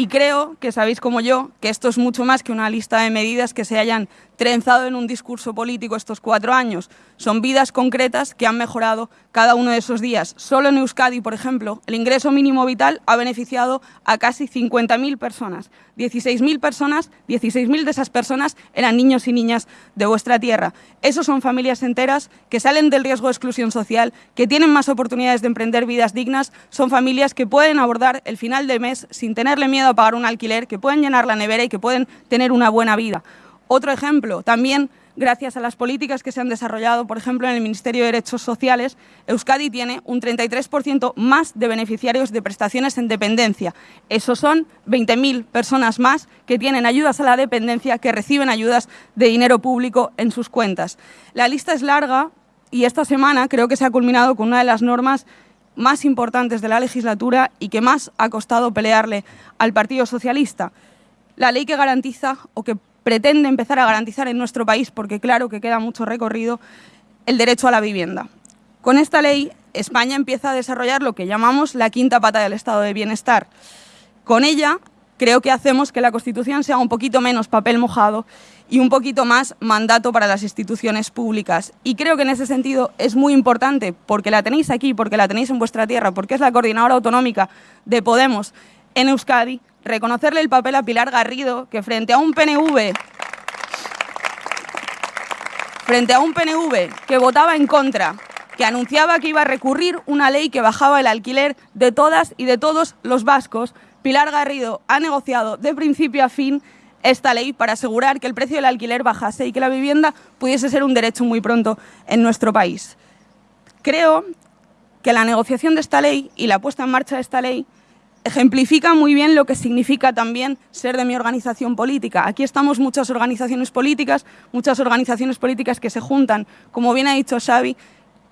Y creo que sabéis como yo que esto es mucho más que una lista de medidas que se hayan trenzado en un discurso político estos cuatro años. Son vidas concretas que han mejorado cada uno de esos días. Solo en Euskadi, por ejemplo, el ingreso mínimo vital ha beneficiado a casi 50.000 personas. 16.000 personas, 16.000 de esas personas eran niños y niñas de vuestra tierra. Esos son familias enteras que salen del riesgo de exclusión social, que tienen más oportunidades de emprender vidas dignas, son familias que pueden abordar el final de mes sin tenerle miedo a pagar un alquiler, que pueden llenar la nevera y que pueden tener una buena vida. Otro ejemplo, también gracias a las políticas que se han desarrollado, por ejemplo, en el Ministerio de Derechos Sociales, Euskadi tiene un 33% más de beneficiarios de prestaciones en dependencia. Esos son 20.000 personas más que tienen ayudas a la dependencia, que reciben ayudas de dinero público en sus cuentas. La lista es larga y esta semana creo que se ha culminado con una de las normas más importantes de la legislatura y que más ha costado pelearle al Partido Socialista. La ley que garantiza o que pretende empezar a garantizar en nuestro país, porque claro que queda mucho recorrido, el derecho a la vivienda. Con esta ley, España empieza a desarrollar lo que llamamos la quinta pata del estado de bienestar. Con ella, creo que hacemos que la Constitución sea un poquito menos papel mojado y un poquito más mandato para las instituciones públicas. Y creo que en ese sentido es muy importante, porque la tenéis aquí, porque la tenéis en vuestra tierra, porque es la coordinadora autonómica de Podemos en Euskadi, reconocerle el papel a Pilar Garrido, que frente a un PNV frente a un PNV que votaba en contra, que anunciaba que iba a recurrir una ley que bajaba el alquiler de todas y de todos los vascos, Pilar Garrido ha negociado de principio a fin esta ley para asegurar que el precio del alquiler bajase y que la vivienda pudiese ser un derecho muy pronto en nuestro país. Creo que la negociación de esta ley y la puesta en marcha de esta ley ejemplifica muy bien lo que significa también ser de mi organización política. Aquí estamos muchas organizaciones políticas, muchas organizaciones políticas que se juntan, como bien ha dicho Xavi,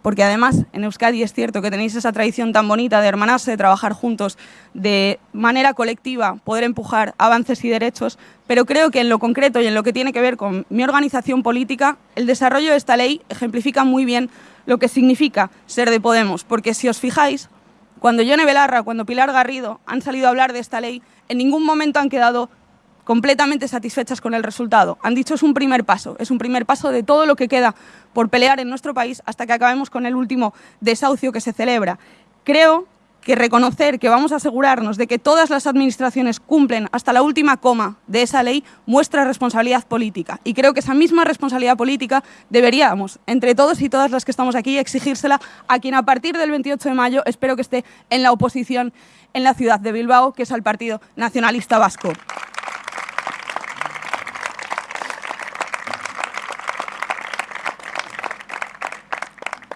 porque además en Euskadi es cierto que tenéis esa tradición tan bonita de hermanarse, de trabajar juntos, de manera colectiva, poder empujar avances y derechos, pero creo que en lo concreto y en lo que tiene que ver con mi organización política, el desarrollo de esta ley ejemplifica muy bien lo que significa ser de Podemos, porque si os fijáis, cuando Yone Belarra, cuando Pilar Garrido han salido a hablar de esta ley, en ningún momento han quedado completamente satisfechas con el resultado. Han dicho es un primer paso, es un primer paso de todo lo que queda por pelear en nuestro país hasta que acabemos con el último desahucio que se celebra. Creo que reconocer que vamos a asegurarnos de que todas las administraciones cumplen hasta la última coma de esa ley muestra responsabilidad política. Y creo que esa misma responsabilidad política deberíamos, entre todos y todas las que estamos aquí, exigírsela a quien a partir del 28 de mayo espero que esté en la oposición en la ciudad de Bilbao, que es al Partido Nacionalista Vasco.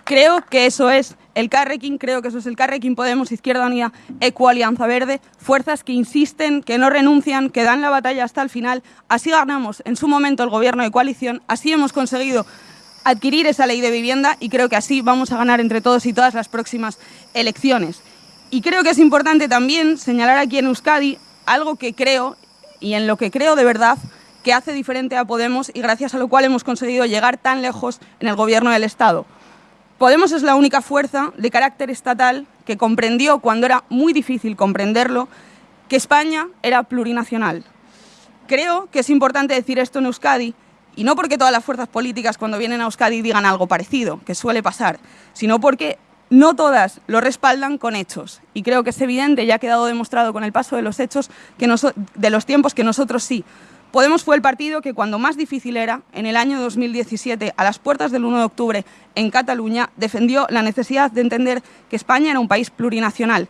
Creo que eso es el Carrequín, creo que eso es el Carrequín Podemos, Izquierda Unida, Eco Alianza Verde, fuerzas que insisten, que no renuncian, que dan la batalla hasta el final. Así ganamos en su momento el gobierno de coalición, así hemos conseguido adquirir esa ley de vivienda y creo que así vamos a ganar entre todos y todas las próximas elecciones. Y creo que es importante también señalar aquí en Euskadi algo que creo, y en lo que creo de verdad, que hace diferente a Podemos y gracias a lo cual hemos conseguido llegar tan lejos en el gobierno del Estado. Podemos es la única fuerza de carácter estatal que comprendió, cuando era muy difícil comprenderlo, que España era plurinacional. Creo que es importante decir esto en Euskadi, y no porque todas las fuerzas políticas cuando vienen a Euskadi digan algo parecido, que suele pasar, sino porque no todas lo respaldan con hechos. Y creo que es evidente, y ha quedado demostrado con el paso de los hechos, que de los tiempos que nosotros sí. Podemos fue el partido que cuando más difícil era, en el año 2017, a las puertas del 1 de octubre, en Cataluña, defendió la necesidad de entender que España era un país plurinacional.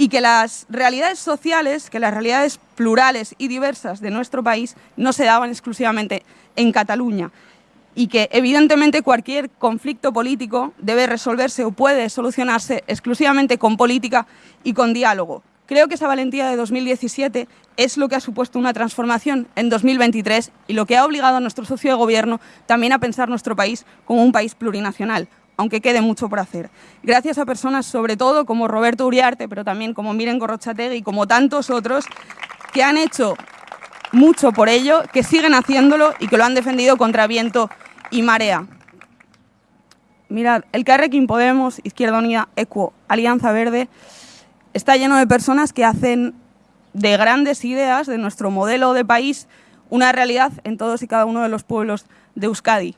y que las realidades sociales, que las realidades plurales y diversas de nuestro país no se daban exclusivamente en Cataluña y que evidentemente cualquier conflicto político debe resolverse o puede solucionarse exclusivamente con política y con diálogo. Creo que esa valentía de 2017 es lo que ha supuesto una transformación en 2023 y lo que ha obligado a nuestro socio de gobierno también a pensar nuestro país como un país plurinacional, aunque quede mucho por hacer. Gracias a personas, sobre todo como Roberto Uriarte, pero también como Miren Gorrochategui y como tantos otros, que han hecho mucho por ello, que siguen haciéndolo y que lo han defendido contra viento y marea. Mirad, el Carrequín Podemos, Izquierda Unida, ECUO, Alianza Verde, está lleno de personas que hacen de grandes ideas, de nuestro modelo de país, una realidad en todos y cada uno de los pueblos de Euskadi.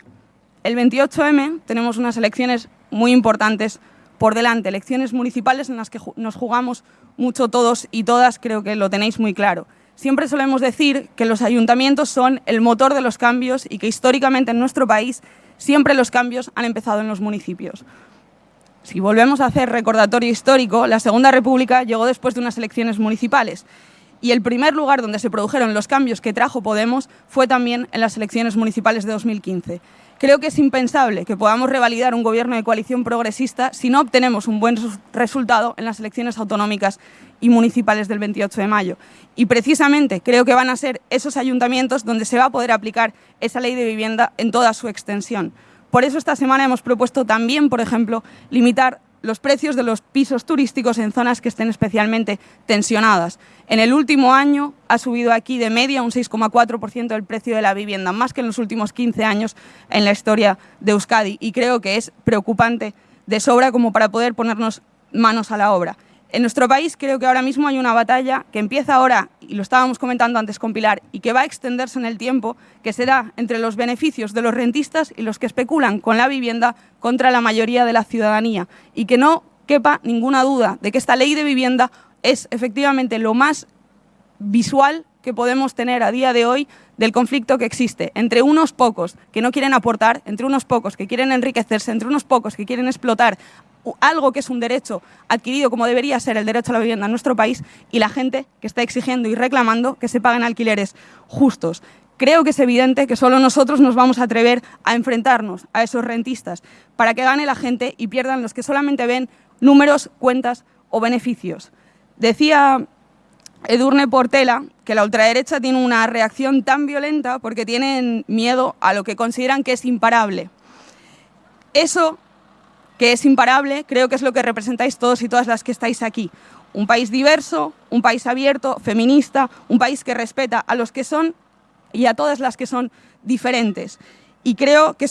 El 28M tenemos unas elecciones muy importantes por delante, elecciones municipales en las que nos jugamos mucho todos y todas, creo que lo tenéis muy claro. Siempre solemos decir que los ayuntamientos son el motor de los cambios y que históricamente en nuestro país siempre los cambios han empezado en los municipios. Si volvemos a hacer recordatorio histórico, la Segunda República llegó después de unas elecciones municipales y el primer lugar donde se produjeron los cambios que trajo Podemos fue también en las elecciones municipales de 2015. Creo que es impensable que podamos revalidar un gobierno de coalición progresista si no obtenemos un buen resultado en las elecciones autonómicas y municipales del 28 de mayo. Y precisamente creo que van a ser esos ayuntamientos donde se va a poder aplicar esa ley de vivienda en toda su extensión. Por eso esta semana hemos propuesto también, por ejemplo, limitar los precios de los pisos turísticos en zonas que estén especialmente tensionadas. En el último año ha subido aquí de media un 6,4% el precio de la vivienda, más que en los últimos 15 años en la historia de Euskadi. Y creo que es preocupante de sobra como para poder ponernos manos a la obra. En nuestro país creo que ahora mismo hay una batalla que empieza ahora, y lo estábamos comentando antes con Pilar, y que va a extenderse en el tiempo, que será entre los beneficios de los rentistas y los que especulan con la vivienda contra la mayoría de la ciudadanía. Y que no quepa ninguna duda de que esta ley de vivienda es efectivamente lo más visual que podemos tener a día de hoy del conflicto que existe entre unos pocos que no quieren aportar, entre unos pocos que quieren enriquecerse, entre unos pocos que quieren explotar algo que es un derecho adquirido como debería ser el derecho a la vivienda en nuestro país y la gente que está exigiendo y reclamando que se paguen alquileres justos. Creo que es evidente que solo nosotros nos vamos a atrever a enfrentarnos a esos rentistas para que gane la gente y pierdan los que solamente ven números, cuentas o beneficios. Decía Edurne Portela que la ultraderecha tiene una reacción tan violenta porque tienen miedo a lo que consideran que es imparable. Eso que es imparable, creo que es lo que representáis todos y todas las que estáis aquí. Un país diverso, un país abierto, feminista, un país que respeta a los que son y a todas las que son diferentes. Y creo que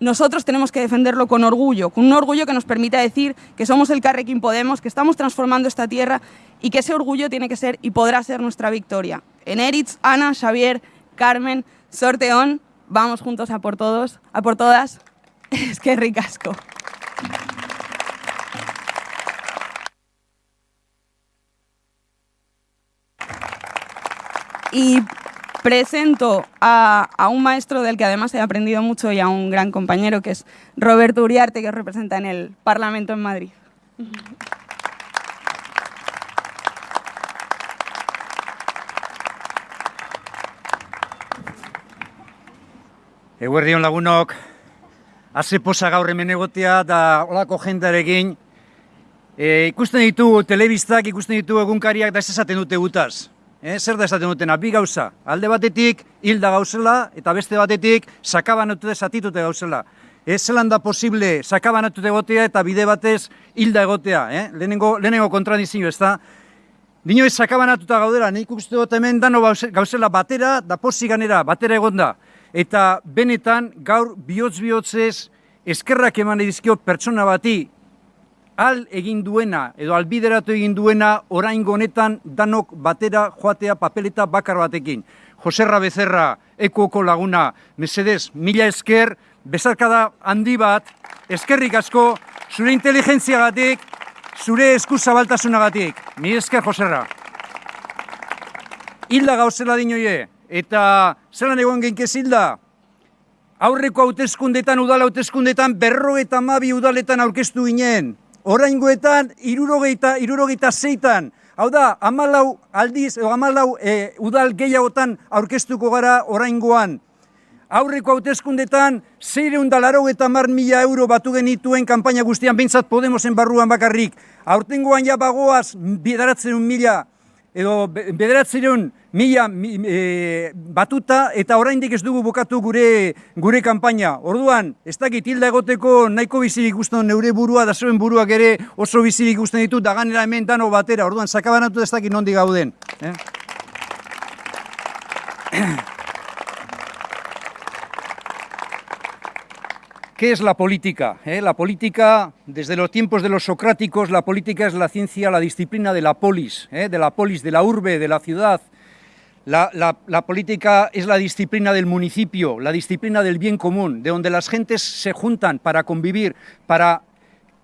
nosotros tenemos que defenderlo con orgullo, con un orgullo que nos permita decir que somos el Carrequín Podemos, que estamos transformando esta tierra y que ese orgullo tiene que ser y podrá ser nuestra victoria. En Eritz, Ana, Xavier, Carmen, Sorteón, vamos juntos a por todos, a por todas. Es que ricasco. Y presento a, un maestro del que además he aprendido mucho y a un gran compañero que es Roberto Uriarte, que os representa en el Parlamento en Madrid. Eguerdion lagunok, haze posa gaur hemen egotea da olako jendarekin. E, ikusten ditu telebistak, ikusten ditu egunkariak da ez esaten dute gutaz. E, zer da esaten dutena, bi gauza. Alde batetik hilda gauzela eta beste batetik sakabanatu desatitute gauzela. Ez zelan da posible sakabanatu egotea eta bide batez hilda egotea. Eh? Lehenengo, lehenengo kontradizio ez da. Dino ez sakabanatuta gaudela, nik uste dut hemen dano gauzela batera, da posi ganera, batera egonda eta benetan gaur bihotz-bihotzez eskerrak eman edizkio pertsona bati al egin duena edo albideratu egin duena orain honetan danok batera joatea papeleta bakar batekin. Joserra Becerra, ekuoko laguna, mesedez, mila esker, bezarkada handi bat, eskerrik asko, zure inteligentziagatik, zure eskuzabaltasunagatik. Mi esker, Joserra. Hilda gauzela dinoie, eta zelan egon genkezilda, aurreko hautezkundetan, udala hautezkundetan, berro eta mabi udaletan aurkeztu ginen, oraingoetan irurogeita, irurogeita zeitan, hau da, amalau aldiz, o amalau e, udal gehiagotan aurkeztuko gara oraingoan. Aurreko hauteskundetan, zeireun dalaro eta mar mila euro batu genituen kanpaina guztian, bintzat Podemosen barruan bakarrik. Aurtengoan ja bagoaz, bidaratzen mila edo bederatzireun mila e, batuta eta oraindik ez dugu bukatu gure gure kanpaina. Orduan, ez dakit hilda egoteko nahiko bizirik ikusten neure burua da zuen buruak ere oso bizirik ikusten ditut da ganera hemen dano batera. Orduan, sakabanatu ez dakit nondi gauden. Eh? ¿Qué es la política? ¿Eh? La política, desde los tiempos de los socráticos, la política es la ciencia, la disciplina de la polis, ¿eh? de la polis, de la urbe, de la ciudad. La, la, la, política es la disciplina del municipio, la disciplina del bien común, de donde las gentes se juntan para convivir, para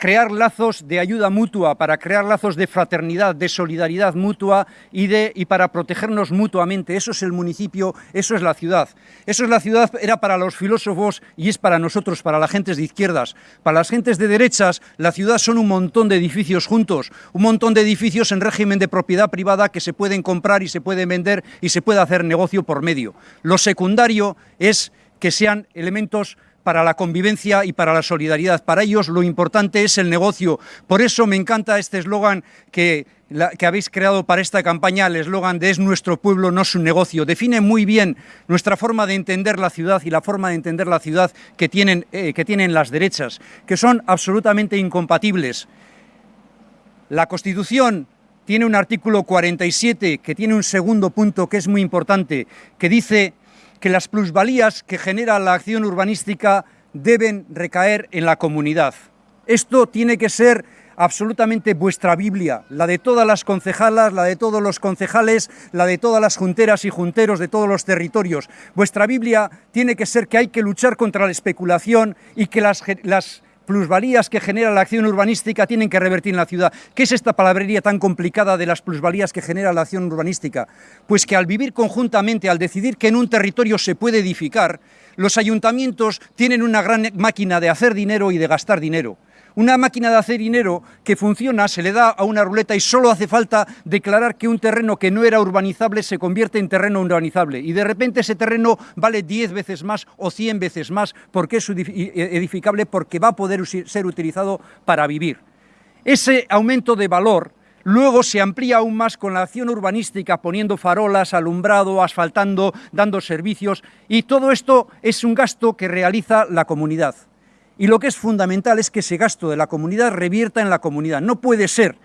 crear lazos de ayuda mutua, para crear lazos de fraternidad, de solidaridad mutua y, de, y para protegernos mutuamente. Eso es el municipio, eso es la ciudad. Eso es la ciudad, era para los filósofos y es para nosotros, para las gentes de izquierdas. Para las gentes de derechas, la ciudad son un montón de edificios juntos, un montón de edificios en régimen de propiedad privada que se pueden comprar y se pueden vender y se puede hacer negocio por medio. Lo secundario es que sean elementos para la convivencia y para la solidaridad. Para ellos lo importante es el negocio. Por eso me encanta este eslogan que, habéis creado para esta campaña, el eslogan de es nuestro pueblo, no su negocio. Define muy bien nuestra forma de entender la ciudad y la forma de entender la ciudad que tienen, eh, que tienen las derechas, que son absolutamente incompatibles. La Constitución tiene un artículo 47 que tiene un segundo punto que es muy importante, que dice que las plusvalías que genera la acción urbanística deben recaer en la comunidad. Esto tiene que ser absolutamente vuestra Biblia, la de todas las concejalas, la de todos los concejales, la de todas las junteras y junteros de todos los territorios. Vuestra Biblia tiene que ser que hay que luchar contra la especulación y que las, las plusvalías que genera la acción urbanística tienen que revertir en la ciudad. ¿Qué es esta palabrería tan complicada de las plusvalías que genera la acción urbanística? Pues que al vivir conjuntamente, al decidir que en un territorio se puede edificar, los ayuntamientos tienen una gran máquina de hacer dinero y de gastar dinero. Una máquina de hacer dinero que funciona, se le da a una ruleta y solo hace falta declarar que un terreno que no era urbanizable se convierte en terreno urbanizable. Y de repente ese terreno vale 10 veces más o 100 veces más porque es edificable, porque va a poder ser utilizado para vivir. Ese aumento de valor Luego se amplía aún más con la acción urbanística, poniendo farolas, alumbrado, asfaltando, dando servicios, y todo esto es un gasto que realiza la comunidad. Y lo que es fundamental es que ese gasto de la comunidad revierta en la comunidad. No puede ser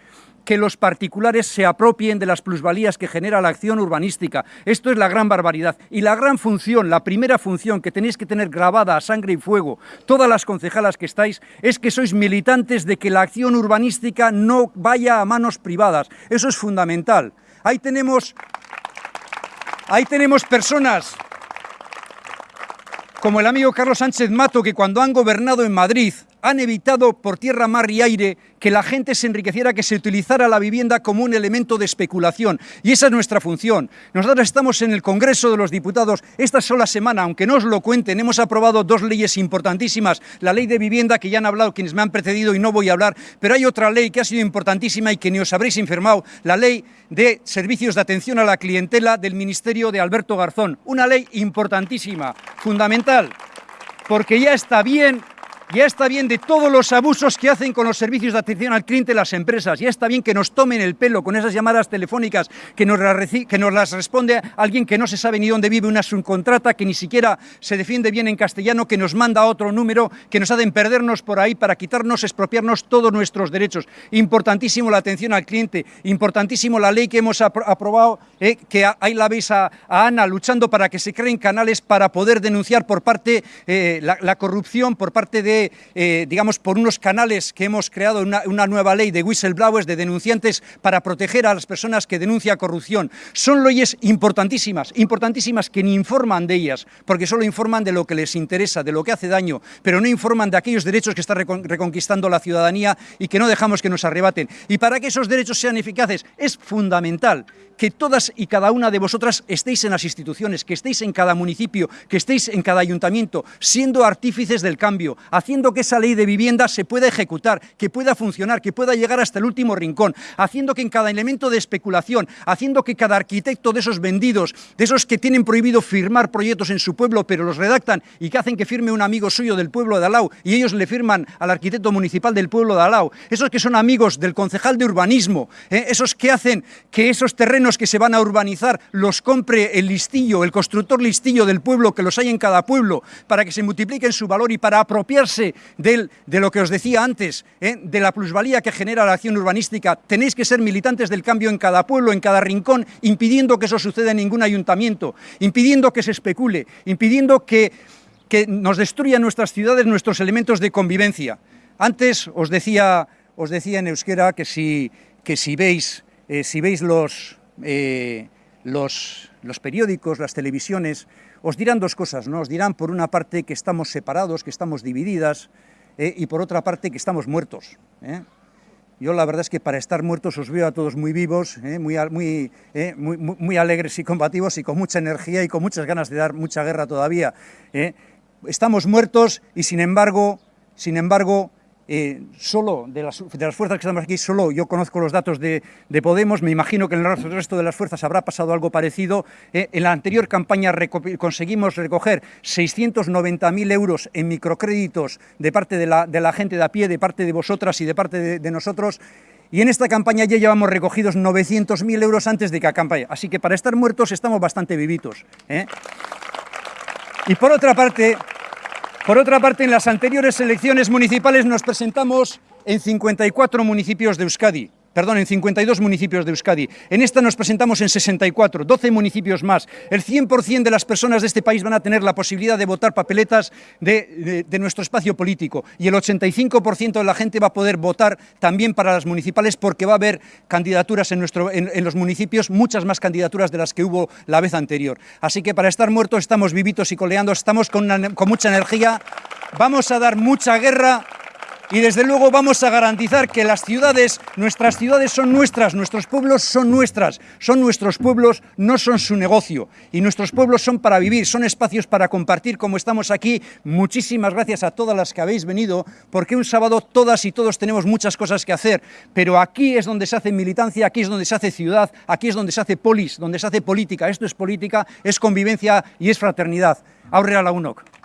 que los particulares se apropien de las plusvalías que genera la acción urbanística. Esto es la gran barbaridad. Y la gran función, la primera función que tenéis que tener grabada a sangre y fuego, todas las concejalas que estáis, es que sois militantes de que la acción urbanística no vaya a manos privadas. Eso es fundamental. Ahí tenemos, ahí tenemos personas como el amigo Carlos Sánchez Mato, que cuando han gobernado en Madrid han evitado por tierra, mar y aire que la gente se enriqueciera, que se utilizara la vivienda como un elemento de especulación. Y esa es nuestra función. Nosotros estamos en el Congreso de los Diputados. Esta sola semana, aunque no os lo cuenten, hemos aprobado dos leyes importantísimas. La ley de vivienda, que ya han hablado quienes me han precedido y no voy a hablar, pero hay otra ley que ha sido importantísima y que ni os habréis informado, la ley de servicios de atención a la clientela del Ministerio de Alberto Garzón. Una ley importantísima, fundamental, porque ya está bien ya está bien de todos los abusos que hacen con los servicios de atención al cliente las empresas. Ya está bien que nos tomen el pelo con esas llamadas telefónicas que nos, que nos las responde alguien que no se sabe ni dónde vive, una subcontrata que ni siquiera se defiende bien en castellano, que nos manda otro número, que nos hacen perdernos por ahí para quitarnos, expropiarnos todos nuestros derechos. Importantísimo la atención al cliente, importantísimo la ley que hemos aprobado, eh, que ahí la veis a, Ana luchando para que se creen canales para poder denunciar por parte eh, la corrupción, por parte de eh, digamos, por unos canales que hemos creado una, una, nueva ley de whistleblowers, de denunciantes, para proteger a las personas que denuncian corrupción. Son leyes importantísimas, importantísimas que ni informan de ellas, porque solo informan de lo que les interesa, de lo que hace daño, pero no informan de aquellos derechos que está reconquistando la ciudadanía y que no dejamos que nos arrebaten. Y para que esos derechos sean eficaces es fundamental que todas y cada una de vosotras estéis en las instituciones, que estéis en cada municipio, que estéis en cada ayuntamiento, siendo artífices del cambio, haciendo que esa ley de vivienda se pueda ejecutar, que pueda funcionar, que pueda llegar hasta el último rincón, haciendo que en cada elemento de especulación, haciendo que cada arquitecto de esos vendidos, de esos que tienen prohibido firmar proyectos en su pueblo, pero los redactan y que hacen que firme un amigo suyo del pueblo de Alau y ellos le firman al arquitecto municipal del pueblo de Alau, esos que son amigos del concejal de urbanismo, ¿eh? esos que hacen que esos terrenos que se van a urbanizar los compre el listillo, el constructor listillo del pueblo, que los hay en cada pueblo, para que se multipliquen su valor y para apropiarse del, de lo que os decía antes, ¿eh? de la plusvalía que genera la acción urbanística. Tenéis que ser militantes del cambio en cada pueblo, en cada rincón, impidiendo que eso suceda en ningún ayuntamiento, impidiendo que se especule, impidiendo que, que nos destruyan nuestras ciudades, nuestros elementos de convivencia. Antes os decía, os decía en euskera que si, que si veis, eh, si veis los, eh, los, los periódicos, las televisiones, os dirán dos cosas, ¿no? Os dirán por una parte que estamos separados, que estamos divididas, eh, y por otra parte que estamos muertos. ¿eh? Yo la verdad es que para estar muertos os veo a todos muy vivos, ¿eh? muy, muy, muy, muy, alegres y combativos y con mucha energía y con muchas ganas de dar mucha guerra todavía. Estamos muertos y sin embargo, sin embargo, eh, solo de las, fuerzas que estamos aquí, solo yo conozco los datos de, de, Podemos, me imagino que en el resto de las fuerzas habrá pasado algo parecido. Eh, en la anterior campaña conseguimos recoger 690.000 euros en microcréditos de parte de la, gente de a pie, de parte de vosotras y de parte de, nosotros. Y en esta campaña ya llevamos recogidos 900.000 euros antes de que campaña. Así que para estar muertos estamos bastante vivitos. ¿eh? Y por otra parte, por otra parte, en las anteriores elecciones municipales nos presentamos en 54 municipios de Euskadi, perdón, en 52 municipios de Euskadi. En esta nos presentamos en 64, 12 municipios más. El 100% de las personas de este país van a tener la posibilidad de votar papeletas de, de, nuestro espacio político y el 85% de la gente va a poder votar también para las municipales porque va a haber candidaturas en, nuestro, en, en los municipios, muchas más candidaturas de las que hubo la vez anterior. Así que para estar muertos estamos vivitos y coleando, estamos con, con mucha energía, vamos a dar mucha guerra y desde luego vamos a garantizar que las ciudades, nuestras ciudades son nuestras, nuestros pueblos son nuestras, son nuestros pueblos, no son su negocio. Y nuestros pueblos son para vivir, son espacios para compartir como estamos aquí. Muchísimas gracias a todas las que habéis venido, porque un sábado todas y todos tenemos muchas cosas que hacer, pero aquí es donde se hace militancia, aquí es donde se hace ciudad, aquí es donde se hace polis, donde se hace política. Esto es política, es convivencia y es fraternidad. Aurrera la UNOC.